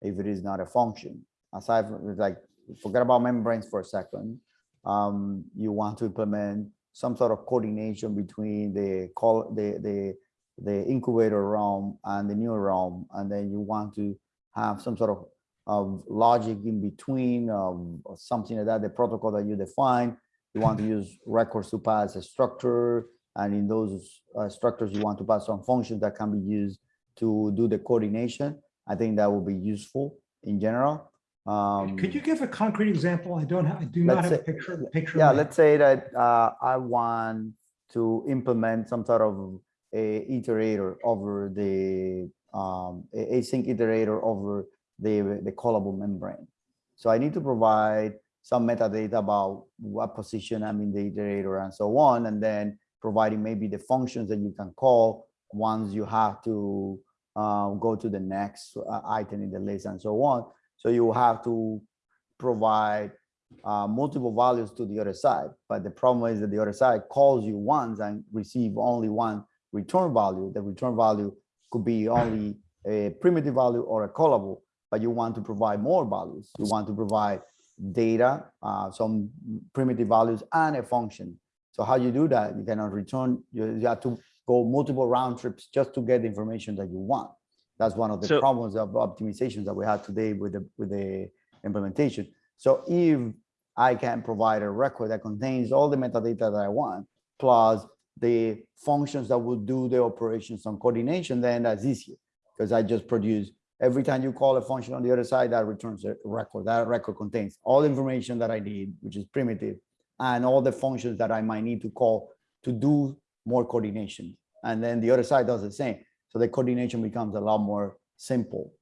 S5: if it is not a function. Aside from, like, forget about membranes for a second. Um, you want to implement some sort of coordination between the call the the the incubator realm and the new realm and then you want to have some sort of of logic in between um, or something like that the protocol that you define. You want to use records to pass a structure and in those uh, structures you want to pass some functions that can be used to do the coordination. I think that will be useful in general um
S6: Could you give a concrete example? I don't, ha- I do not have a picture, picture.
S5: Yeah, let's say that uh, I want to implement some sort of a iterator over the um, async iterator over the the callable membrane. So I need to provide some metadata about what position I'm in the iterator and so on, and then providing maybe the functions that you can call once you have to uh, go to the next uh, item in the list and so on. So you have to provide uh, multiple values to the other side. But the problem is that the other side calls you once and receive only one return value. The return value could be only a primitive value or a callable, but you want to provide more values. You want to provide data, uh, some primitive values and a function. So how you do that? You cannot return, you, you have to go multiple round trips just to get the information that you want. That's one of the
S4: So-
S5: problems of optimizations that we had today with the, with the implementation. So if I can provide a record that contains all the metadata that I want, plus the functions that will do the operations on coordination, then that's easier. Because I just produce, every time you call a function on the other side, that returns a record. That record contains all the information that I need, which is primitive, and all the functions that I might need to call to do more coordination. And then the other side does the same. So the coordination becomes a lot more simple.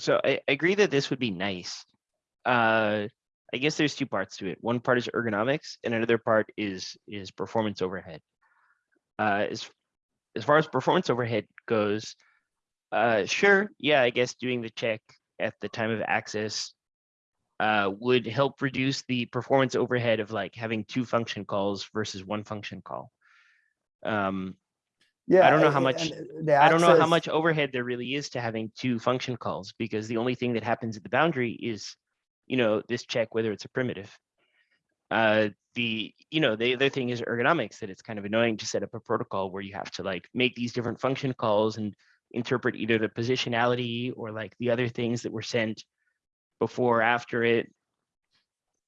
S4: So I, I agree that this would be nice. Uh, I guess there's two parts to it. One part is ergonomics and another part is, is performance overhead. Uh, as, as far as performance overhead goes, uh, sure, yeah, I guess doing the check at the time of access uh, would help reduce the performance overhead of like having two function calls versus one function call. Um,
S5: Yeah.
S4: I don't know how much-
S5: the
S4: I don't know how much overhead there really is to having two function calls because the only thing that happens at the boundary is, you know, this check whether it's a primitive. Uh, the, you know, the other thing is ergonomics that it's kind of annoying to set up a protocol where you have to like make these different function calls and interpret either the positionality or like the other things that were sent before or after it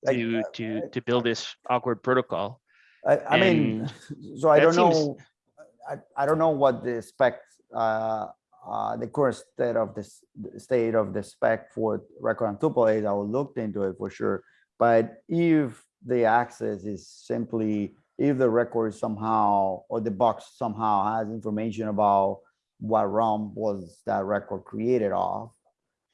S5: Like,
S4: to,
S5: uh,
S4: to, to build this awkward protocol.
S5: I, I mean, so I don't
S4: seems-
S5: know, I, I don't know what the spec, uh, uh, the current state of this, the state of the spec for record and tuple is, I will look into it for sure. But if the access is simply, if the record somehow, or the box somehow has information about what realm was that record created of,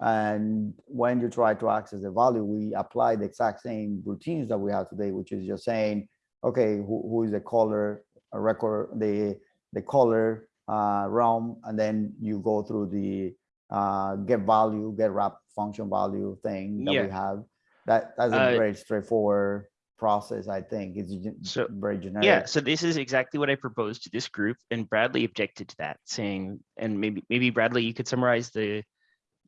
S5: and when you try to access the value, we apply the exact same routines that we have today, which is just saying, okay, who, who is the caller, a record, the, the color uh, realm, and then you go through the uh, get value, get wrap function value thing that
S4: Yeah.
S5: we have. That, that's a
S4: Uh,
S5: very straightforward process, I think. It's gen-
S4: So,
S5: very generic.
S4: Yeah, so this is exactly what I proposed to this group and Bradley objected to that, saying, and maybe, maybe Bradley, you could summarize the,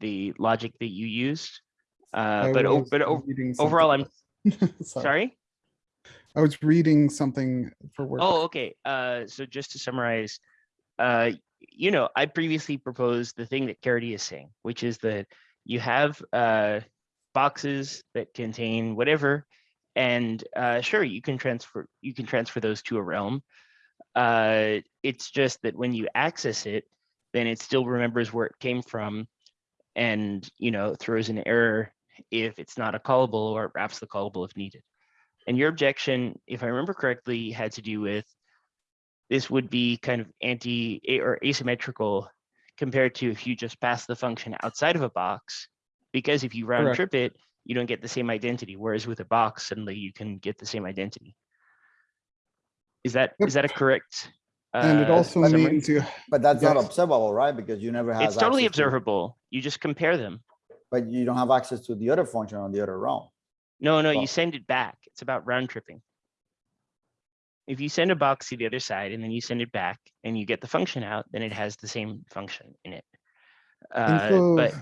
S4: the logic that you used. Uh, but, o- but overall, I'm.
S3: Sorry.
S4: sorry?
S3: I was reading something for work.
S4: Oh, okay. Uh, so just to summarize, uh, you know, I previously proposed the thing that Caridy is saying, which is that you have uh, boxes that contain whatever, and uh, sure, you can transfer you can transfer those to a realm. Uh, it's just that when you access it, then it still remembers where it came from, and you know throws an error if it's not a callable or wraps the callable if needed. And your objection, if I remember correctly, had to do with this would be kind of anti or asymmetrical compared to if you just pass the function outside of a box. Because if you round
S3: Correct.
S4: trip it, you don't get the same identity. Whereas with a box, suddenly you can get the same identity. Is that
S3: Yep.
S4: is that a correct?
S3: And it
S4: uh,
S3: also
S4: summary?
S3: means you,
S5: But that's not observable, right? Because you never have.
S4: It's totally
S5: access to-
S4: observable. You just compare them.
S5: But you don't have access to the other function on the other realm.
S4: No, no,
S5: Well-
S4: you send it back. It's about round tripping. If you send a box to the other side and then you send it back and you get the function out, then it has the same function in it. Uh,
S3: so
S4: but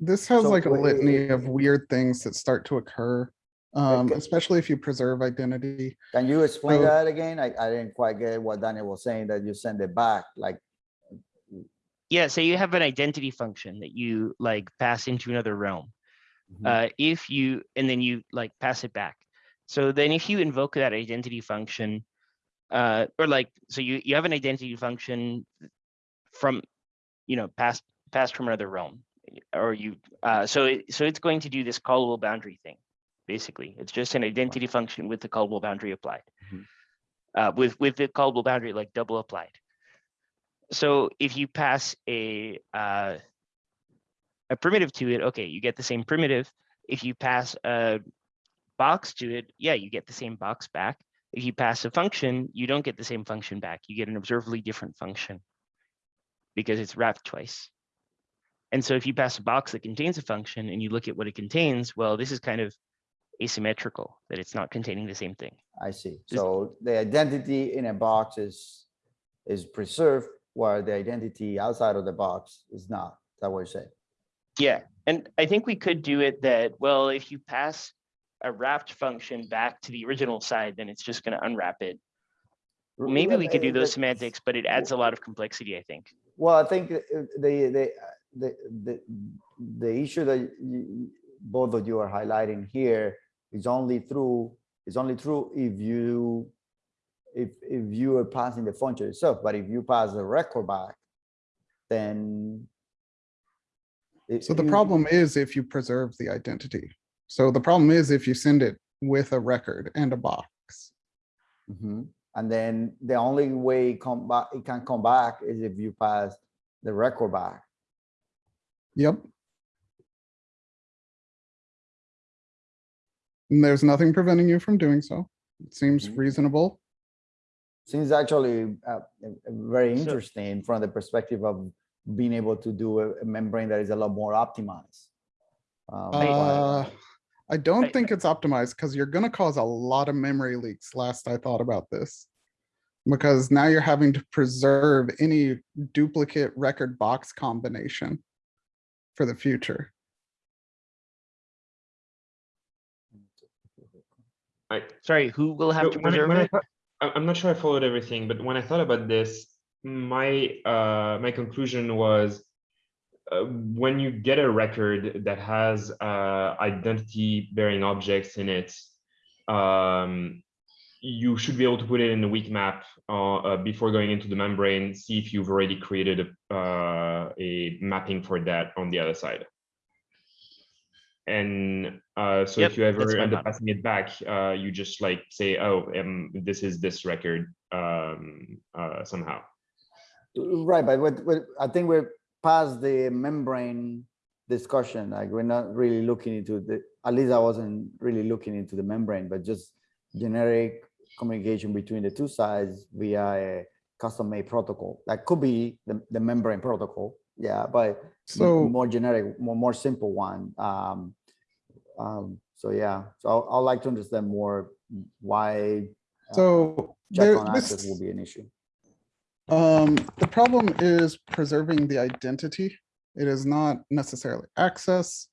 S3: this has
S5: So
S3: like a
S5: wait, wait,
S3: litany of weird things that start to occur. Um,
S5: Okay.
S3: especially if you preserve identity.
S5: Can you explain
S3: So-
S5: that again? I, I didn't quite get what Daniel was saying, that you send it back, like,
S4: yeah, so you have an identity function that you like pass into another realm.
S5: Mhm.
S4: Uh, if you, and then you like pass it back. So then if you invoke that identity function, uh, or like, so you, you have an identity function from, you know, passed, passed from another realm. Or you, uh, so, it, so it's going to do this callable boundary thing. Basically, it's just an identity function with the callable boundary applied.
S5: Mhm.
S4: Uh, with, with the callable boundary like double applied. So if you pass a, uh, a primitive to it, okay, you get the same primitive. If you pass a box to it, yeah, you get the same box back. If you pass a function, you don't get the same function back. You get an observably different function because it's wrapped twice. And so if you pass a box that contains a function and you look at what it contains, well, this is kind of asymmetrical, that it's not containing the same thing.
S5: I see. So the identity in a box is, is preserved, while the identity outside of the box is not. Is that what you're saying?
S4: Yeah, and I think we could do it that, well, if you pass a wrapped function back to the original side, then it's just gonna unwrap it. Maybe we could do those semantics, but it adds a lot of complexity, I think.
S5: Well, I think uh, the, the, the, the, the issue that you, both of you are highlighting here is only through, is only true if you, if, if you are passing the function itself, but if you pass the record back, then. it-
S3: So the
S5: you-
S3: problem is if you preserve the identity. So the problem is if you send it with a record and a box.
S5: Mhm. And then the only way it come back, it can come back is if you pass the record back.
S3: Yep. And there's nothing preventing you from doing so. It seems
S5: Mhm.
S3: reasonable.
S5: Seems actually uh, very
S4: So-
S5: interesting from the perspective of being able to do a a membrane that is a lot more optimized. Um,
S3: Uh, I
S4: I-
S3: don't think it's optimized because you're gonna cause a lot of memory leaks, last I thought about this. Because now you're having to preserve any duplicate record box combination for the future.
S2: I,
S4: Sorry, who will have
S2: So
S4: to
S2: when I-
S4: preserve
S2: when
S4: it?
S2: I- I'm not sure I followed everything, but when I thought about this, my uh, my conclusion was uh, when you get a record that has uh, identity bearing objects in it, um, you should be able to put it in the weak map uh, uh, before going into the membrane, see if you've already created a, uh, a mapping for that on the other side. And uh, so
S4: Yep,
S2: if you ever end up passing it back, uh, you just like say, oh, um, this is this record um, uh, somehow.
S5: Right, but what, what, I think we're past the membrane discussion, like we're not really looking into the, at least I wasn't really looking into the membrane, but just generic communication between the two sides via a custom-made protocol. That could be the, the membrane protocol, yeah, but
S3: So
S5: more generic, more, more simple one. Um, um, so yeah, so I'll, I'd like to understand more why uh,
S3: So
S5: check
S3: there,
S5: on access
S3: this,
S5: will be an issue.
S3: Um, the problem is preserving the identity. It is not necessarily access.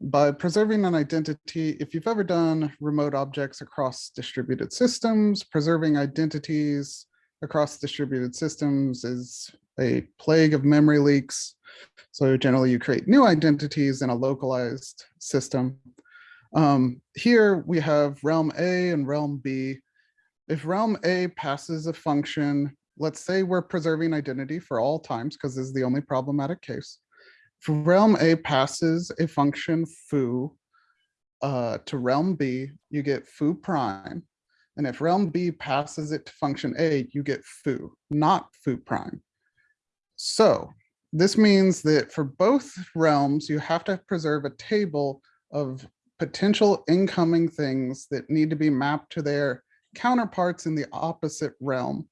S3: By preserving an identity, if you've ever done remote objects across distributed systems, preserving identities across distributed systems is a plague of memory leaks. So generally you create new identities in a localized system. Um, here we have realm A and realm B. If realm A passes a function, let's say we're preserving identity for all times because this is the only problematic case. If realm A passes a function foo uh, to realm B, you get foo prime. And if realm B passes it to function A, you get foo, not foo prime. So this means that for both realms, you have to preserve a table of potential incoming things that need to be mapped to their counterparts in the opposite realm.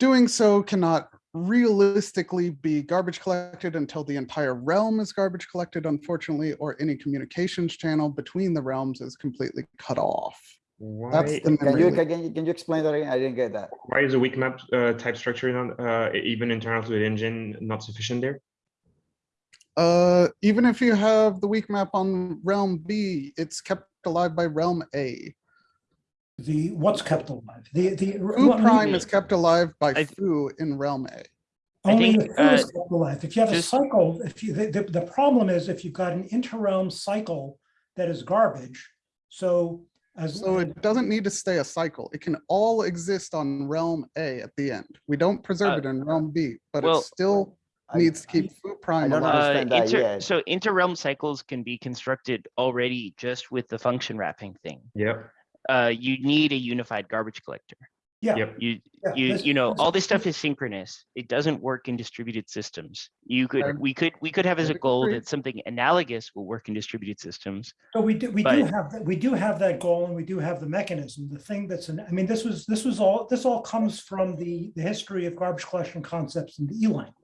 S3: Doing so cannot realistically be garbage collected until the entire realm is garbage collected, unfortunately, or any communications channel between the realms is completely cut off. That's
S2: Why,
S3: the
S5: Can you, can you, can you explain that again? I didn't get that.
S2: why is a weak map uh, type structure not uh, even internal to the engine not sufficient there?
S3: Uh, even if you have the weak map on realm B, it's kept alive by realm A.
S6: The, what's kept alive? The, the.
S3: Foo
S6: well,
S3: prime
S6: maybe
S3: is kept alive by
S4: I-
S3: foo in realm A.
S6: Only
S4: think,
S6: the foo is
S4: uh,
S6: kept alive. If you have a cycle, if you, the, the, the problem is if you've got an interrealm cycle that is garbage, so as.
S3: So it doesn't need to stay a cycle. It can all exist on realm A at the end. We don't preserve
S4: Uh,
S3: it in realm B, but
S4: well,
S3: it still
S5: I-
S3: needs to keep foo prime
S5: don't
S3: alive.
S4: Uh,
S5: understand that
S4: inter, so inter-realm cycles can be constructed already just with the function wrapping thing.
S2: Yep.
S4: Uh, you need a unified garbage collector.
S6: Yeah.
S2: Yep.
S4: You,
S6: yeah,
S4: you,
S6: this-
S4: you know, all this stuff is synchronous. It doesn't work in distributed systems. You
S3: Okay.
S4: could, we could, we could have as a goal that something analogous will work in distributed systems.
S6: So we do, we do have, that. we do have that goal and we do have the mechanism, the thing that's, an I mean, this was, this was all, this all comes from the, the history of garbage collection concepts in the E language.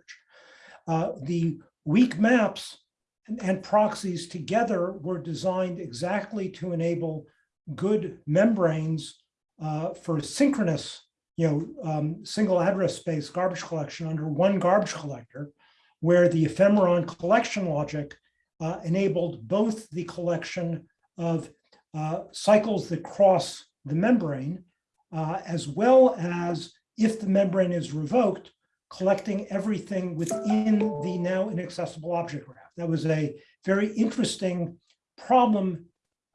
S6: Uh, the weak maps and, and proxies together were designed exactly to enable good membranes uh, for synchronous, you know, um, single address space garbage collection under one garbage collector, where the ephemeron collection logic uh, enabled both the collection of uh, cycles that cross the membrane, uh, as well as if the membrane is revoked, collecting everything within the now inaccessible object graph. That was a very interesting problem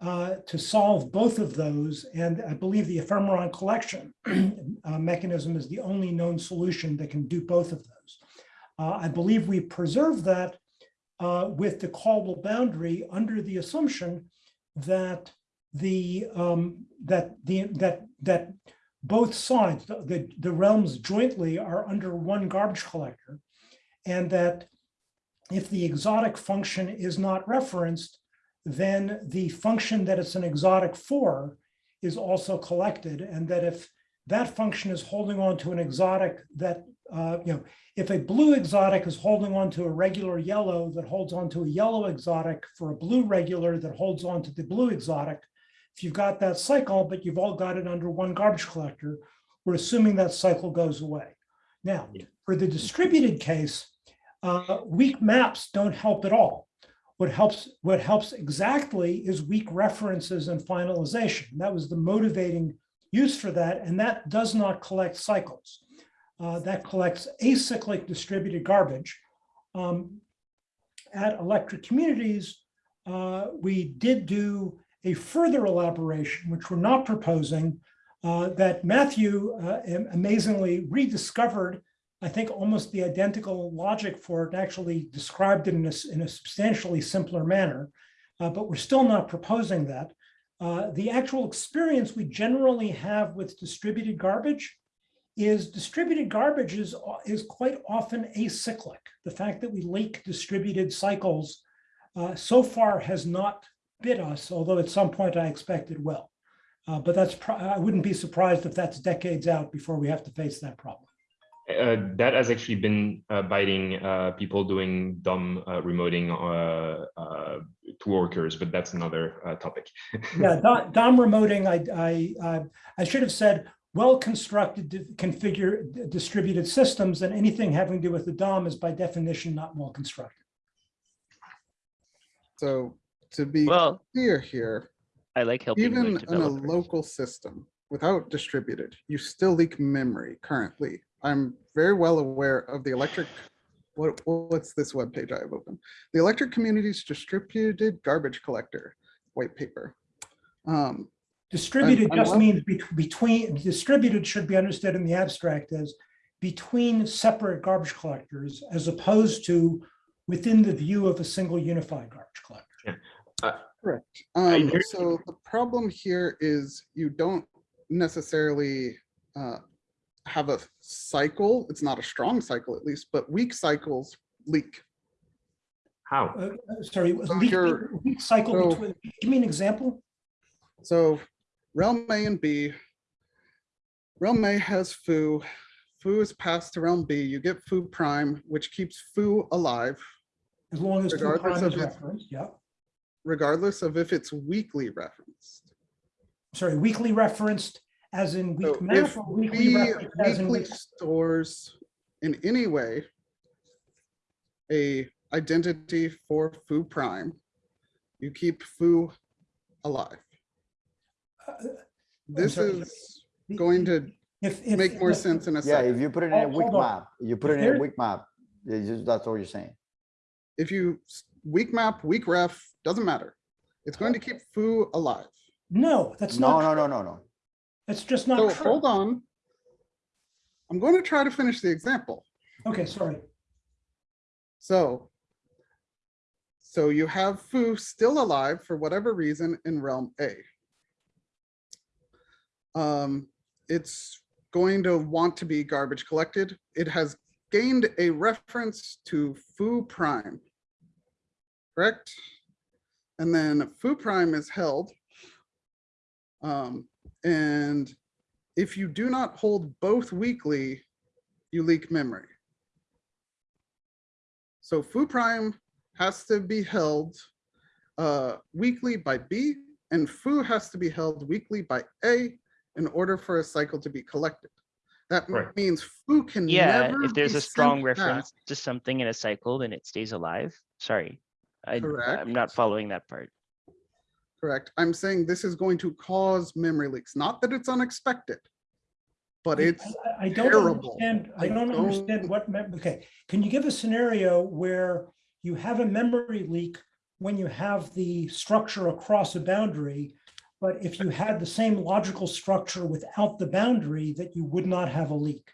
S6: uh, to solve both of those. And I believe the ephemeron collection uh, mechanism is the only known solution that can do both of those. Uh, I believe we preserve that uh, with the callable boundary under the assumption that the um, that the that that both sides, the, the, the realms jointly are under one garbage collector, and that if the exotic function is not referenced, then the function that it's an exotic for is also collected, and that if that function is holding on to an exotic that, uh, you know, if a blue exotic is holding on to a regular yellow that holds on to a yellow exotic for a blue regular that holds on to the blue exotic, if you've got that cycle, but you've all got it under one garbage collector, we're assuming that cycle goes away. Now, for the distributed case, uh, weak maps don't help at all. What helps, what helps exactly is weak references and finalization. That was the motivating use for that, and that does not collect cycles. Uh, that collects acyclic distributed garbage. Um, at Electric Communities, uh, we did do a further elaboration, which we're not proposing, uh, that Matthew uh, amazingly rediscovered, I think almost the identical logic for it, actually described it in a, in a substantially simpler manner, uh, but we're still not proposing that. Uh, the actual experience we generally have with distributed garbage is distributed garbage is, is quite often acyclic. The fact that we leak distributed cycles uh, so far has not bit us, although at some point I expect it will. Uh, but that's, I wouldn't be surprised if that's decades out before we have to face that problem.
S2: Uh, that has actually been uh, biting uh, people doing DOM uh, remoting uh, uh, to workers, but that's another uh, topic.
S6: Yeah, DOM, DOM remoting, I, I, I- I should have said, well-constructed di- configure distributed systems and anything having to do with the DOM is by definition not well-constructed.
S3: So to be
S4: Well,
S3: clear here,
S4: I like helping
S3: even
S4: web
S3: in a local system without distributed, you still leak memory currently. I'm very well aware of the electric, what, what's this webpage I have open? The Electric Communities Distributed Garbage Collector white paper. Um,
S6: Distributed
S3: I'm
S6: just
S3: well-
S6: means bet- between, distributed should be understood in the abstract as between separate garbage collectors as opposed to within the view of a single unified garbage collector.
S3: Correct. Um, so the problem here is you don't necessarily uh, have a cycle. It's not a strong cycle at least, but weak cycles leak.
S2: How?
S6: Uh, Sorry,
S3: So
S6: leak-
S3: you're-
S6: leak cycle
S3: so-
S6: between, give me an example?
S3: So realm A and B. Realm A has foo. Foo is passed to realm B. You get foo prime, which keeps foo alive,
S6: As long as foo
S3: Regardless
S6: prime
S3: of
S6: is referenced, yeah.
S3: regardless of if it's weakly referenced.
S6: Sorry, weakly referenced as in
S3: So
S6: weak map
S3: if
S6: or weakly
S3: we
S6: referenced as in
S3: weekly
S6: week?
S3: stores in any way a identity for foo prime, you keep foo alive.
S6: Uh,
S3: This
S6: sorry,
S3: is going to
S6: If, if.
S3: make more
S6: if-
S3: sense in a
S5: Yeah,
S3: second.
S5: if you put it in a weak map, you put
S6: If
S5: it in a weak map, just, that's all you're saying.
S3: If you weak map, weak ref, doesn't matter. It's going to keep foo alive.
S6: No, that's
S5: No,
S6: not,
S5: no,
S6: true.
S5: no, no, no.
S6: That's just
S3: So
S6: not
S3: hold on. I'm going to try to finish the example.
S6: Okay, sorry.
S3: So, so you have foo still alive for whatever reason in realm A. Um, it's going to want to be garbage collected. It has gained a reference to foo prime. Correct? And then foo prime is held. Um, and if you do not hold both weakly, you leak memory. So foo prime has to be held uh, weakly by B and foo has to be held weakly by A in order for a cycle to be collected. That
S2: Right.
S3: means foo can
S4: Yeah,
S3: never
S4: if there's
S3: be
S4: a strong
S3: sent back.
S4: reference to something in a cycle, then it stays alive. Sorry. I, I'm not following that part.
S3: Correct. I'm saying this is going to cause memory leaks, not that it's unexpected. But it's,
S6: I I don't
S3: terrible.
S6: understand, I
S3: I
S6: don't understand
S3: don't-
S6: what, okay, can you give a scenario where you have a memory leak when you have the structure across a boundary, but if you had the same logical structure without the boundary, that you would not have a leak?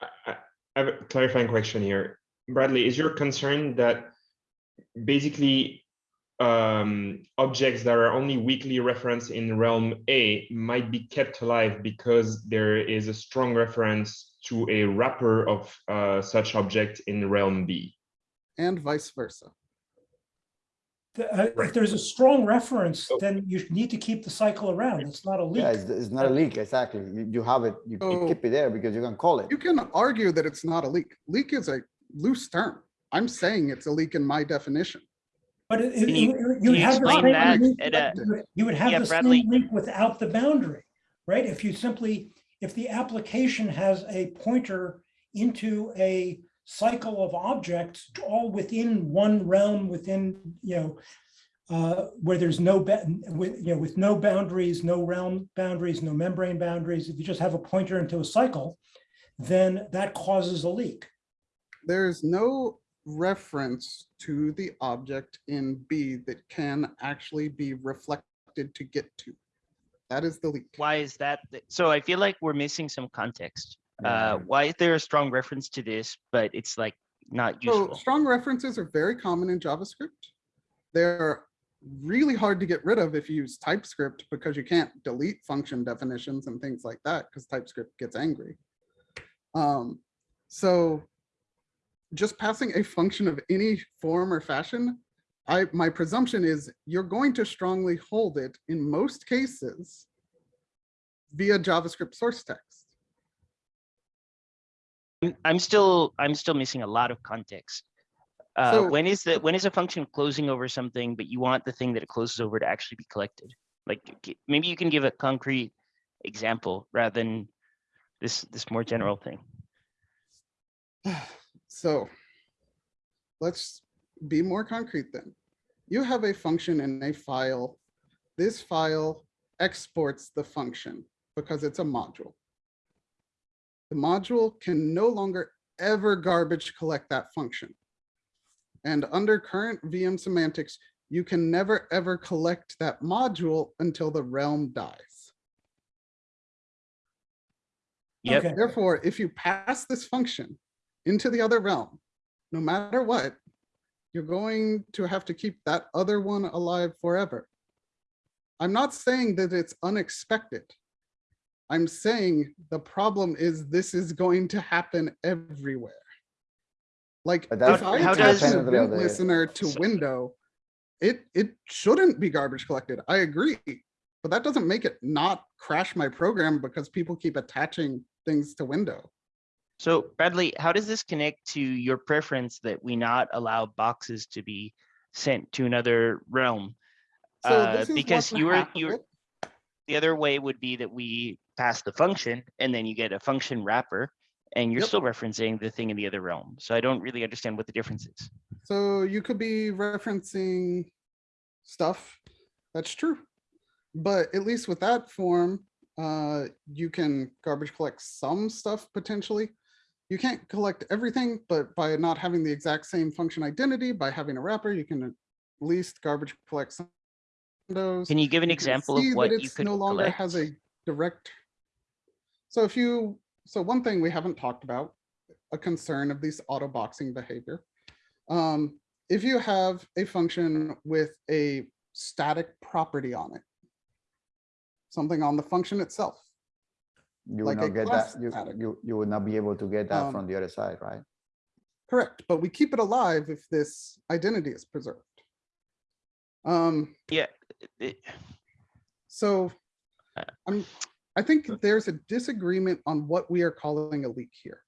S2: I I- I have a clarifying question here. Bradley, is your concern that basically um, objects that are only weakly referenced in realm A might be kept alive because there is a strong reference to a wrapper of uh, such object in realm B?
S3: and vice versa.
S6: The- uh, If there's a strong reference,
S2: Oh.
S6: then you need to keep the cycle around. It's not a
S5: Yeah,
S6: leak.
S5: it's, it's not a leak, exactly. You, you have it, you, you keep it there because you can call it.
S3: You can argue that it's not a leak. Leak is a loose term. I'm saying it's a leak in my definition.
S6: But it-
S4: Can
S6: it-
S4: you-
S6: you
S4: can
S6: would
S4: you
S6: have the
S4: explain
S6: same
S4: that
S6: leak-
S4: at a-
S6: you would- have
S4: Yeah,
S6: the
S4: Bradley.
S6: same link without the boundary, right? If you simply, if the application has a pointer into a cycle of objects all within one realm within, you know, uh, where there's no, with, you know, with no boundaries, no realm boundaries, no membrane boundaries, if you just have a pointer into a cycle, then that causes a leak.
S3: There's no reference to the object in B that can actually be reflected to get to. That is the leak.
S4: Why is that? th- So I feel like we're missing some context. Uh, why is there a strong reference to this, but it's like not
S3: So strong references are very common in JavaScript. They're really hard to get rid of if you use TypeScript because you can't delete function definitions and things like that because TypeScript gets angry. Um, so just passing a function of any form or fashion, I, my presumption is you're going to strongly hold it in most cases via JavaScript source text.
S4: I'm- I'm still, I'm still missing a lot of context. Uh,
S3: So-
S4: when is the, when is a function closing over something, but you want the thing that it closes over to actually be collected? Like, maybe you can give a concrete example rather than this, this more general thing.
S3: So let's be more concrete then. You have a function in a file. This file exports the function because it's a module. The module can no longer ever garbage collect that function. And under current VM semantics, you can never ever collect that module until the realm dies.
S4: Yep,
S6: Okay.
S3: Therefore, if you pass this function into the other realm, no matter what, you're going to have to keep that other one alive forever. I'm not saying that it's unexpected. I'm saying the problem is this is going to happen everywhere. Like if I attach a
S5: Independently of
S3: Vim
S5: the-
S3: listener to
S4: So-
S3: window, it, it shouldn't be garbage collected. I agree. But that doesn't make it not crash my program because people keep attaching things to window.
S4: So Bradley, how does this connect to your preference that we not allow boxes to be sent to another realm?
S3: So
S4: Uh, because you were, you were, the other way would be that we pass the function and then you get a function wrapper and you're
S3: Yep.
S4: still referencing the thing in the other realm. So I don't really understand what the difference is.
S3: So you could be referencing stuff. That's true. But at least with that form, uh, you can garbage collect some stuff potentially. You can't collect everything, but by not having the exact same function identity, by having a wrapper, you can at least garbage collect some of those.
S4: Can you give an
S3: you
S4: example of what you could
S3: no longer
S4: collect?
S3: has a direct. So if you, so one thing we haven't talked about, a concern of these auto boxing behavior. Um, if you have a function with a static property on it, something on the function itself,
S5: You will
S3: like a
S5: not get that, you, you, you would not be able to get that
S3: Um,
S5: from the other side, right?
S3: correct, but we keep it alive if this identity is preserved. Um,
S4: yeah
S3: So I'm, I think there's a disagreement on what we are calling a leak here.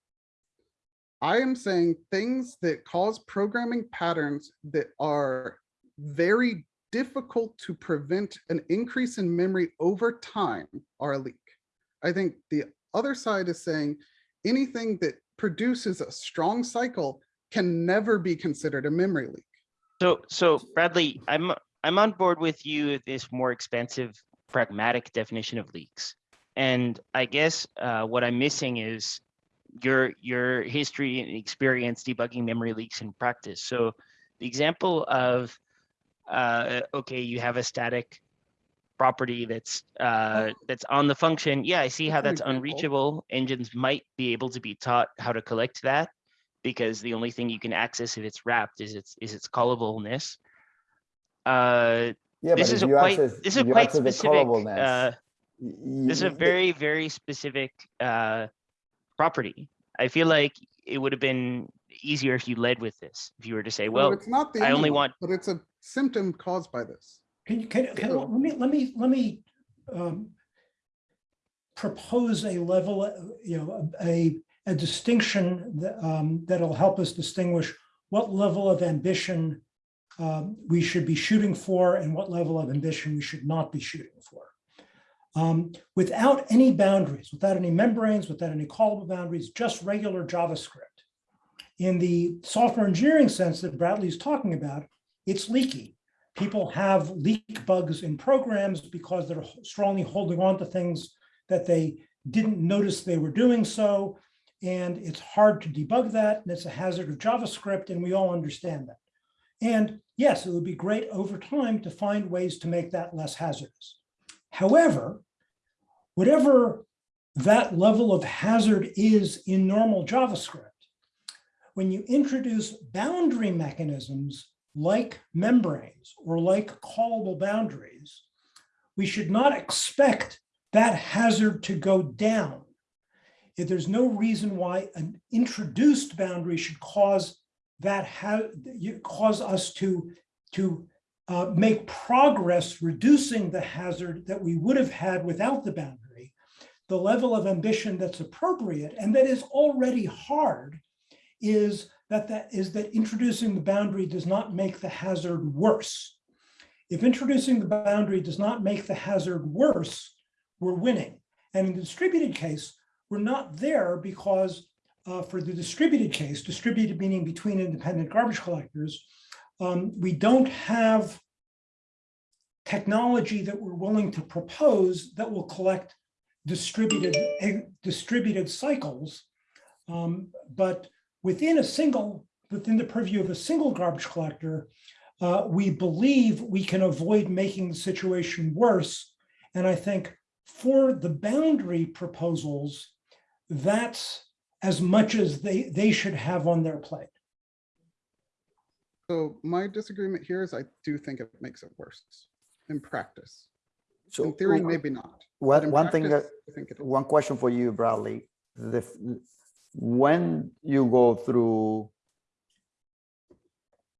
S3: I am saying things that cause programming patterns that are very difficult to prevent an increase in memory over time are a leak. I think the other side is saying anything that produces a strong cycle can never be considered a memory leak.
S4: So, so Bradley, I'm, I'm on board with you this more expensive pragmatic definition of leaks. And I guess uh, what I'm missing is your, your history and experience debugging memory leaks in practice. So the example of, uh, okay, you have a static property that's, uh, that's on the function. Yeah, I see how
S3: That's
S4: that's
S3: an example.
S4: unreachable. Engines might be able to be taught how to collect that because the only thing you can access if it's wrapped is its, is its callableness. Uh,
S5: Yeah,
S4: this
S5: but
S4: is a
S5: you
S4: quite,
S5: access,
S4: this is
S5: you
S4: quite
S5: access the
S4: specific, uh, this is a very, very specific, uh, property. I feel like it would have been easier if you led with this, if you were to say,
S3: No,
S4: well,
S3: it's not the
S4: I only
S3: one,
S4: want-
S3: But it's a symptom caused by this.
S6: Can you, can, can, let me, let me, let me um, propose a level, you know, a, a distinction that, um, that'll help us distinguish what level of ambition um, we should be shooting for and what level of ambition we should not be shooting for. Um, without any boundaries, without any membranes, without any callable boundaries, just regular JavaScript. In the software engineering sense that Bradley's talking about, it's leaky people have leak bugs in programs because they're strongly holding on to things that they didn't notice they were doing so. And it's hard to debug that, and it's a hazard of JavaScript, and we all understand that. And yes, it would be great over time to find ways to make that less hazardous. However, whatever that level of hazard is in normal JavaScript, when you introduce boundary mechanisms like membranes or like callable boundaries, we should not expect that hazard to go down. If there's no reason why an introduced boundary should cause that cause us to, to uh, make progress reducing the hazard that we would have had without the boundary, the level of ambition that's appropriate and that is already hard is that that is that introducing the boundary does not make the hazard worse. If introducing the boundary does not make the hazard worse, we're winning. And in the distributed case, we're not there because uh, for the distributed case, distributed meaning between independent garbage collectors, um, we don't have technology that we're willing to propose that will collect distributed eh, distributed cycles. Um, but within a single, within the purview of a single garbage collector, uh, we believe we can avoid making the situation worse. And I think for the boundary proposals, that's as much as they, they should have on their plate.
S3: So my disagreement here is I do think it makes it worse in practice.
S5: So
S3: In theory, maybe not. but
S5: One,
S3: in
S5: one thing that,
S3: I think
S5: one question for you, Bradley. The, f- when you go through,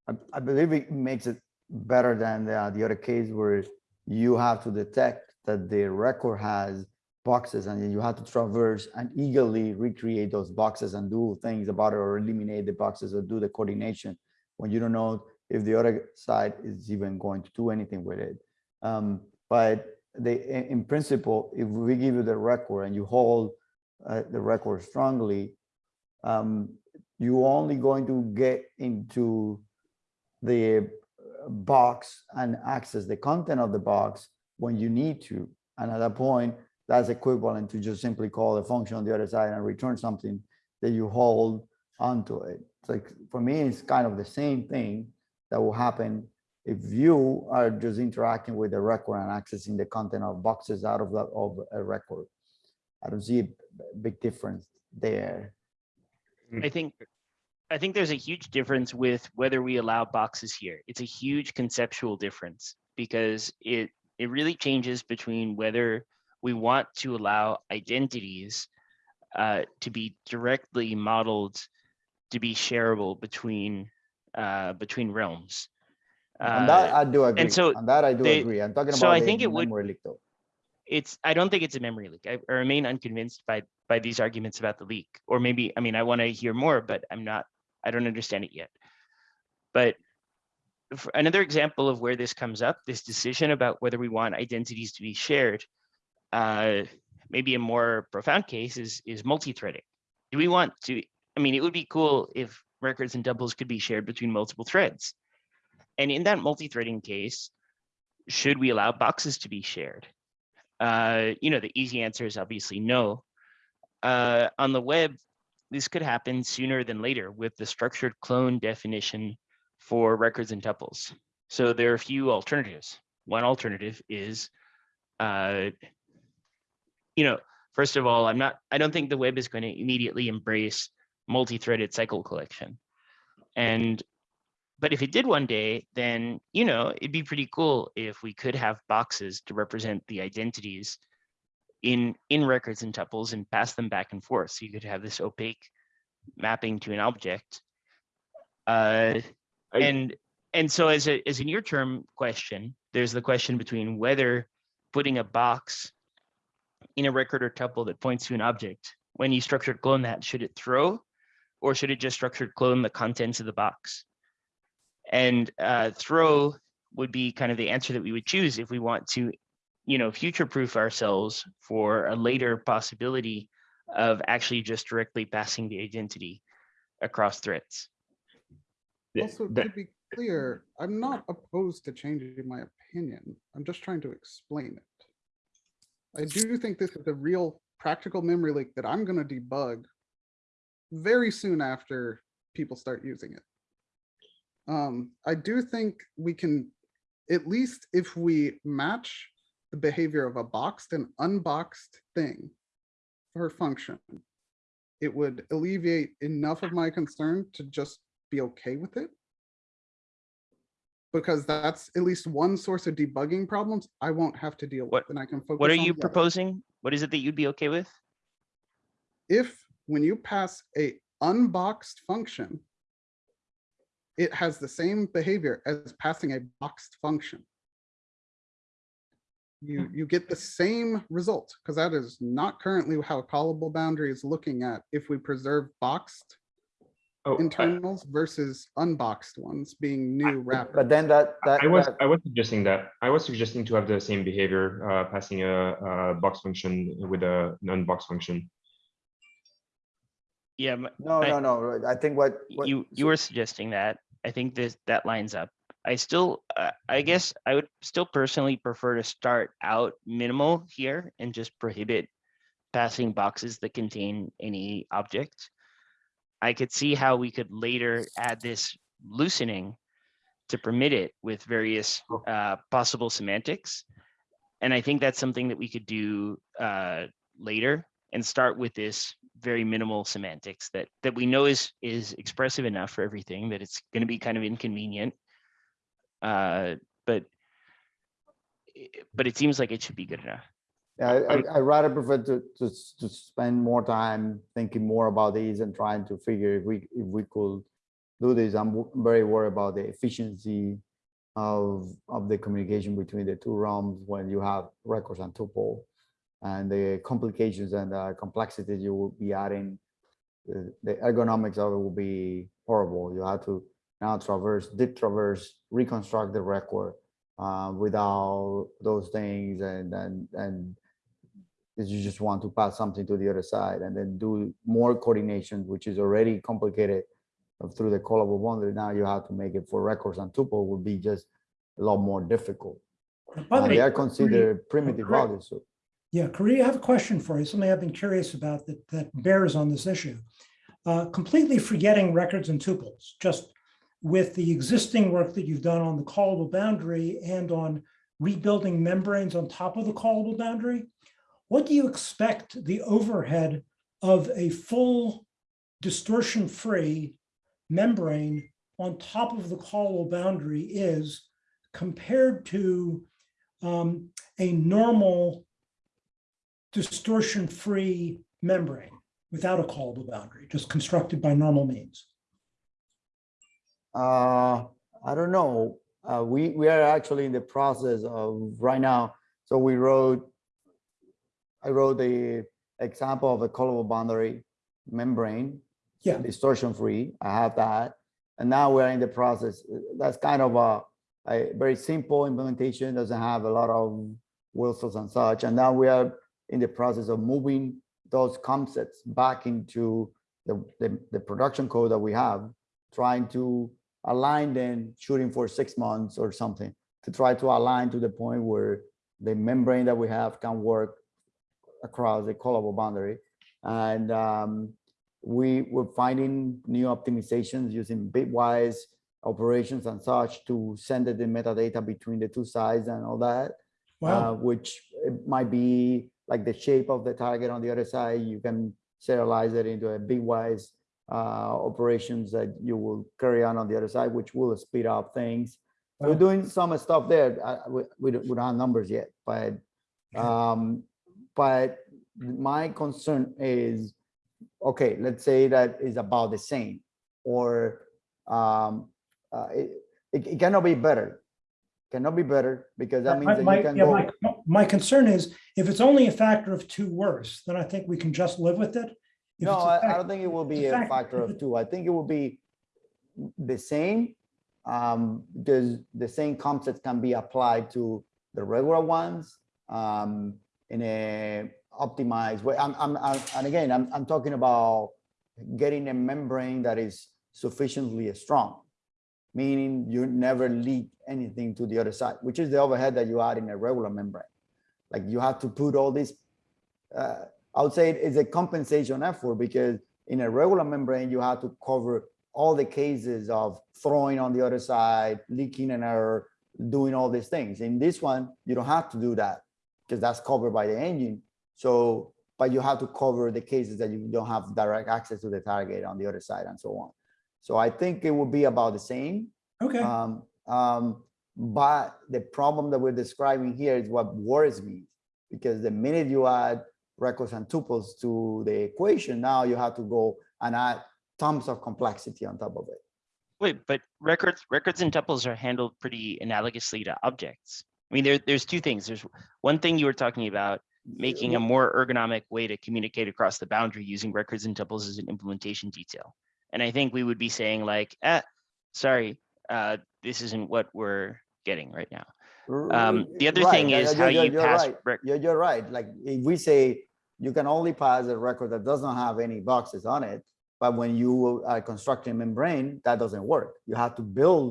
S5: I, I believe it makes it better than the, the other case where you have to detect that the record has boxes and you have to traverse and eagerly recreate those boxes and do things about it or eliminate the boxes or do the coordination when you don't know if the other side is even going to do anything with it. Um, but they, in, in principle, if we give you the record and you hold uh, the record strongly, um, you only going to get into the box and access the content of the box when you need to. And at that point, that's equivalent to just simply call a function on the other side and return something that you hold onto it. It's like, for me, it's kind of the same thing that will happen if you are just interacting with the record and accessing the content of boxes out of the, of a record. I don't see a big difference there.
S4: I think, I think there's a huge difference with whether we allow boxes here. It's a huge conceptual difference because it, it really changes between whether we want to allow identities uh, to be directly modeled to be shareable between, uh, between realms.
S5: On that,
S4: Uh,
S5: I do agree.
S4: And so
S5: On that, I do
S4: they-
S5: agree. I'm talking
S4: so
S5: about
S4: I
S5: the
S4: think it would-
S5: memory leak though.
S4: It's i don't think it's a memory leak. I, I remain unconvinced by by these arguments about the leak. Or maybe i mean i want to hear more but i'm not i don't understand it yet. But another example of where this comes up this decision about whether we want identities to be shared uh maybe a more profound case is is multi-threading. Do we want to i mean it would be cool if records and tuples could be shared between multiple threads. And in that multi-threading case should we allow boxes to be shared uh, you know, the easy answer is obviously no. Uh, on the web, this could happen sooner than later with the structured clone definition for records and tuples. So there are a few alternatives. One alternative is, uh, you know, first of all, I'm not, I don't think the web is going to immediately embrace multi-threaded cycle collection. And but if it did one day, then, you know, it'd be pretty cool if we could have boxes to represent the identities in, in records and tuples and pass them back and forth. So you could have this opaque mapping to an object. Uh,
S2: I-
S4: and, and so as a, as a near term question, there's the question between whether putting a box in a record or tuple that points to an object, when you structured clone that, should it throw? Or should it just structured clone the contents of the box? And uh, throw would be kind of the answer that we would choose if we want to, you know, future-proof ourselves for a later possibility of actually just directly passing the identity across threads.
S3: Also, to be clear, I'm not opposed to changing my opinion. I'm just trying to explain it. I do think this is a real practical memory leak that I'm gonna debug very soon after people start using it. Um, I do think we can, at least if we match the behavior of a boxed and unboxed thing for function, it would alleviate enough of my concern to just be okay with it. Because that's at least one source of debugging problems I won't have to deal with
S4: What-
S3: and I can focus.
S4: What are you
S3: the other.
S4: proposing? What is it that you'd be okay with?
S3: If, when you pass a unboxed function, it has the same behavior as passing a boxed function. You, you get the same result, because that is not currently how a callable boundary is looking at if we preserve boxed
S2: Oh, I-
S3: internals versus unboxed ones being new wrappers.
S5: But then that, that,
S2: I was,
S5: that-
S2: I was suggesting that, I was suggesting to have the same behavior, uh, passing a, a box function with a non-box function.
S4: Yeah, m-
S5: no,
S4: I-
S5: no, no, I think what. what-
S4: you, you were suggesting that. I think this, that lines up. I still, uh, I guess I would still personally prefer to start out minimal here and just prohibit passing boxes that contain any object. I could see how we could later add this loosening to permit it with various uh, possible semantics. And I think that's something that we could do uh, later and start with this very minimal semantics that that we know is is expressive enough for everything that it's going to be kind of inconvenient. Uh, but but it seems like it should be good enough.
S5: Yeah, I, I- I'd rather prefer to, to, to spend more time thinking more about these and trying to figure if we, if we could do this. I'm very worried about the efficiency of, of the communication between the two realms when you have records and tuple and the complications and the complexities you will be adding. The the ergonomics of it will be horrible. You have to now traverse, deep traverse, reconstruct the record uh, without those things and, and, and you just want to pass something to the other side and then do more coordination, which is already complicated through the callable boundary. Now you have to make it for records and tuple would be just a lot more difficult.
S6: By the way,
S5: they are considered primitive values. So
S6: Yeah, Caridy, I have a question for you, something I've been curious about that, that bears on this issue. Uh, completely forgetting records and tuples, just with the existing work that you've done on the callable boundary and on rebuilding membranes on top of the callable boundary, what do you expect the overhead of a full distortion-free membrane on top of the callable boundary is compared to um, a normal distortion-free membrane without a callable boundary, just constructed by normal means.
S5: Uh, I don't know. Uh, we, we are actually in the process of right now. So we wrote, I wrote the example of a callable boundary membrane.
S6: Yeah.
S5: Distortion free. I have that. And now we're in the process. That's kind of a, a very simple implementation, doesn't have a lot of whistles and such. And now we are in the process of moving those concepts back into the, the, the production code that we have, trying to align them, shooting for six months or something, to try to align to the point where the membrane that we have can work across the callable boundary. And um, we were finding new optimizations using bitwise operations and such to send the metadata between the two sides and all that uh, which it might be like the shape of the target on the other side. You can serialize it into a bitwise uh, operations that you will carry on on the other side, which will speed up things. We're doing some stuff there. I- We, we don't we don't have numbers yet, but um, but my concern is, okay, let's say that is about the same, or um, uh, it, it it cannot be better. Cannot be better because that means
S6: My-
S5: that you can
S6: yeah,
S5: go.
S6: my- My concern is if it's only a factor of two worse, then I think we can just live with it. If
S5: No,
S6: I, a
S5: I, don't think it will be
S6: a
S5: a
S6: fact-
S5: factor of two. I think it will be the same. Um, because the same concepts can be applied to the regular ones, um, in a optimized way. I'm, I'm, I'm- and again, I'm, I'm talking about getting a membrane that is sufficiently strong. Meaning you never leak anything to the other side, which is the overhead that you add in a regular membrane. Like you have to put all this, uh, I would say it's a compensation effort because in a regular membrane, you have to cover all the cases of throwing on the other side, leaking an error, doing all these things. In this one, you don't have to do that because that's covered by the engine. So, but you have to cover the cases that you don't have direct access to the target on the other side and so on. So I think it will be about the same.
S6: Okay,
S5: Um, um, but the problem that we're describing here is what worries me. Because the minute you add records and tuples to the equation, now you have to go and add tons of complexity on top of it.
S4: Wait, but records records and tuples are handled pretty analogously to objects. I mean, there, there's two things. There's one thing you were talking about, making a more ergonomic way to communicate across the boundary using records and tuples as an implementation detail. And I think we would be saying like, ah, sorry, uh, this isn't what we're getting right now. Um, the other
S5: Right,
S4: thing
S5: yeah,
S4: is
S5: yeah,
S4: how
S5: you're-
S4: you
S5: you're
S4: pass.
S5: right. You're, you're right. Like, if we say you can only pass a record that does not have any boxes on it, but when you are constructing a membrane, that doesn't work. You have to build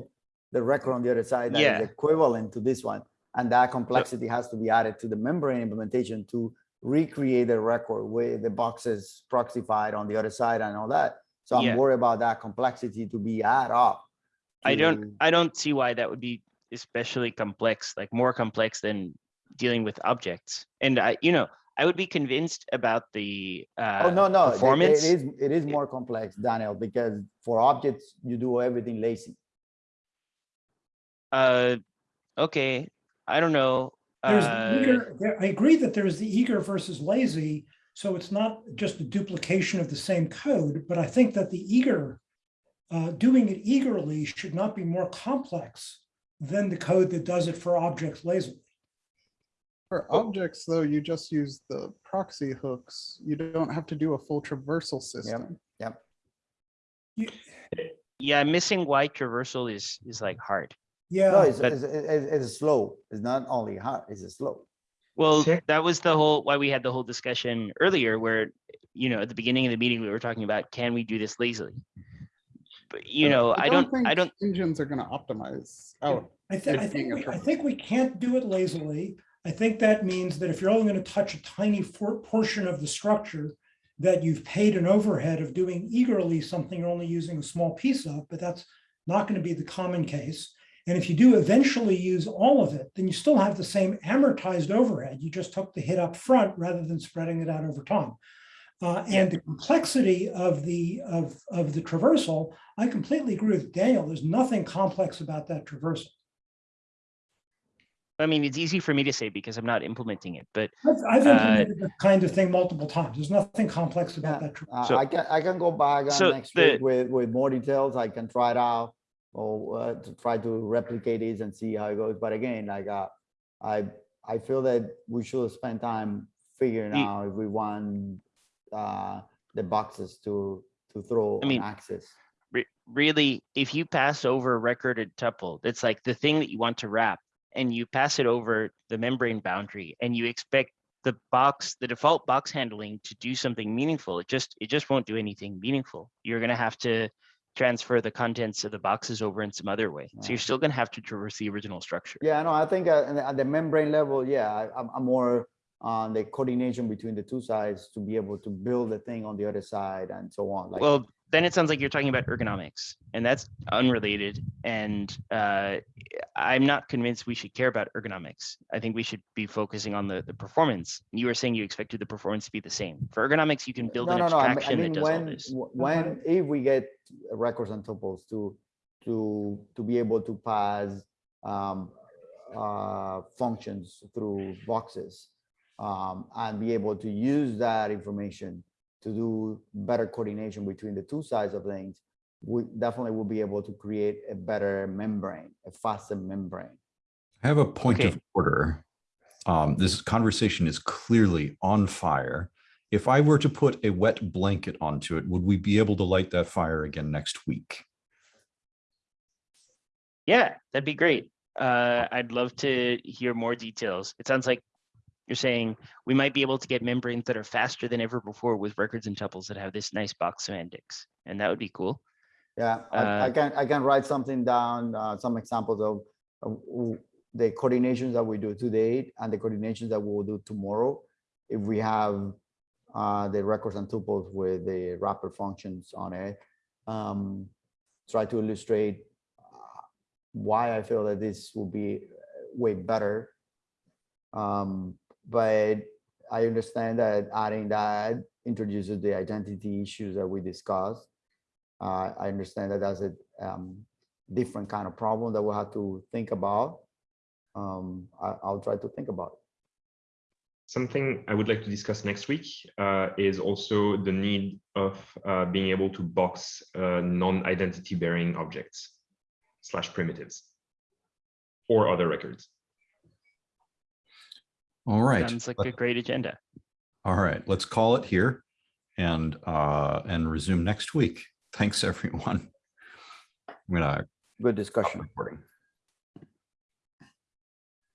S5: the record on the other side that is
S4: Yeah.
S5: equivalent to this one. And that complexity has to be added to the membrane implementation to recreate the record with the boxes proxified on the other side and all that. So I'm worried about that complexity to be add up.
S4: I don't, I don't see why that would be especially complex, like more complex than dealing with objects. And I, you know, I would be convinced about the uh, Oh,
S5: no, no, it-
S4: performance.
S5: it is, it is more complex, Daniel, because for objects, you do everything lazy.
S4: Uh, okay, I don't know.
S6: There's the
S4: Uh,
S6: eager, there- I agree that there's the eager versus lazy. So it's not just a duplication of the same code, but I think that the eager, uh, doing it eagerly should not be more complex than the code that does it for objects lazily.
S3: For oh. objects, though, you just use the proxy hooks. You don't have to do a full traversal system.
S6: You-
S4: yeah, missing why traversal is, is like hard.
S5: No,
S6: Yeah,
S5: it's,
S4: but-
S5: it's, it's it's slow. It's not only hard, it's slow.
S4: Well,
S2: Check.
S4: that was the whole, why we had the whole discussion earlier where, you know, at the beginning of the meeting, we were talking about, can we do this lazily? But, you know, I don't, I
S3: think
S4: don't,
S3: Engines are gonna optimize out.
S6: I think, I think, we- I think we can't do it lazily. I think that means that if you're only going to touch a tiny for- portion of the structure, that you've paid an overhead of doing eagerly something you're only using a small piece of, but that's not going to be the common case. And if you do eventually use all of it, then you still have the same amortized overhead. You just took the hit up front rather than spreading it out over time. Uh, and the complexity of the of of the traversal, I completely agree with Daniel. There's nothing complex about that traversal.
S4: I mean, it's easy for me to say because I'm not implementing it, but
S6: I've, I've
S4: Uh,
S6: implemented that kind of thing multiple times. There's nothing complex about
S5: Yeah,
S6: that. tra-
S5: Uh,
S4: So-
S5: I can, I can go back
S4: So
S5: next
S4: the-
S5: week with, with more details. I can try it out. Or uh, to try to replicate it and see how it goes. But again, like, uh, I, I feel that we should spend time figuring
S4: You-
S5: out if we want, uh, the boxes to, to throw
S4: I mean,
S5: access.
S4: re- really, if you pass over a recorded tuple, that's like the thing that you want to wrap, and you pass it over the membrane boundary, and you expect the box, the default box handling to do something meaningful, it just, it just won't do anything meaningful. You're gonna have to transfer the contents of the boxes over in some other way. So you're still gonna have to traverse the original structure.
S5: Yeah, no, I think uh, at the membrane level, yeah, I'm, I'm more on the coordination between the two sides to be able to build the thing on the other side and so on. Like,
S4: Well, then it sounds like you're talking about ergonomics, and that's unrelated. And uh, I'm not convinced we should care about ergonomics. I think we should be focusing on the, the performance. You were saying you expected the performance to be the same. For ergonomics, you can build
S5: No,
S4: an
S5: no, no. I mean-
S4: abstraction that
S5: mean,
S4: does all
S5: when,
S4: this.
S5: w- when, if we get records and tuples to, to, to be able to pass um, uh, functions through boxes um, and be able to use that information to do better coordination between the two sides of things, we definitely will be able to create a better membrane, a faster membrane.
S1: I have a point
S4: Okay.
S1: of order. Um, this conversation is clearly on fire. If I were to put a wet blanket onto it, would we be able to light that fire again next week?
S4: Yeah, that'd be great. Uh, I'd love to hear more details. It sounds like you're saying we might be able to get membranes that are faster than ever before with records and tuples that have this nice box semantics, and that would be cool.
S5: Yeah, I, I
S4: Uh,
S5: can, I can write something down, uh, some examples of, of the coordinations that we do today and the coordinations that we will do tomorrow. If we have, uh, the records and tuples with the wrapper functions on it. Um, try to illustrate uh, why I feel that this will be way better. Um, but I understand that adding that introduces the identity issues that we discussed. Uh, I understand that that's a um, different kind of problem that we'll have to think about. Um, I, I'll try to think about it.
S2: Something I would like to discuss next week uh, is also the need of uh, being able to box uh, non-identity bearing objects slash primitives or other records.
S1: All right.
S4: Sounds like
S1: let-
S4: a great agenda.
S1: All right, let's call it here and, uh, and resume next week. Thanks, everyone. I'm gonna
S5: Good discussion.
S1: recording.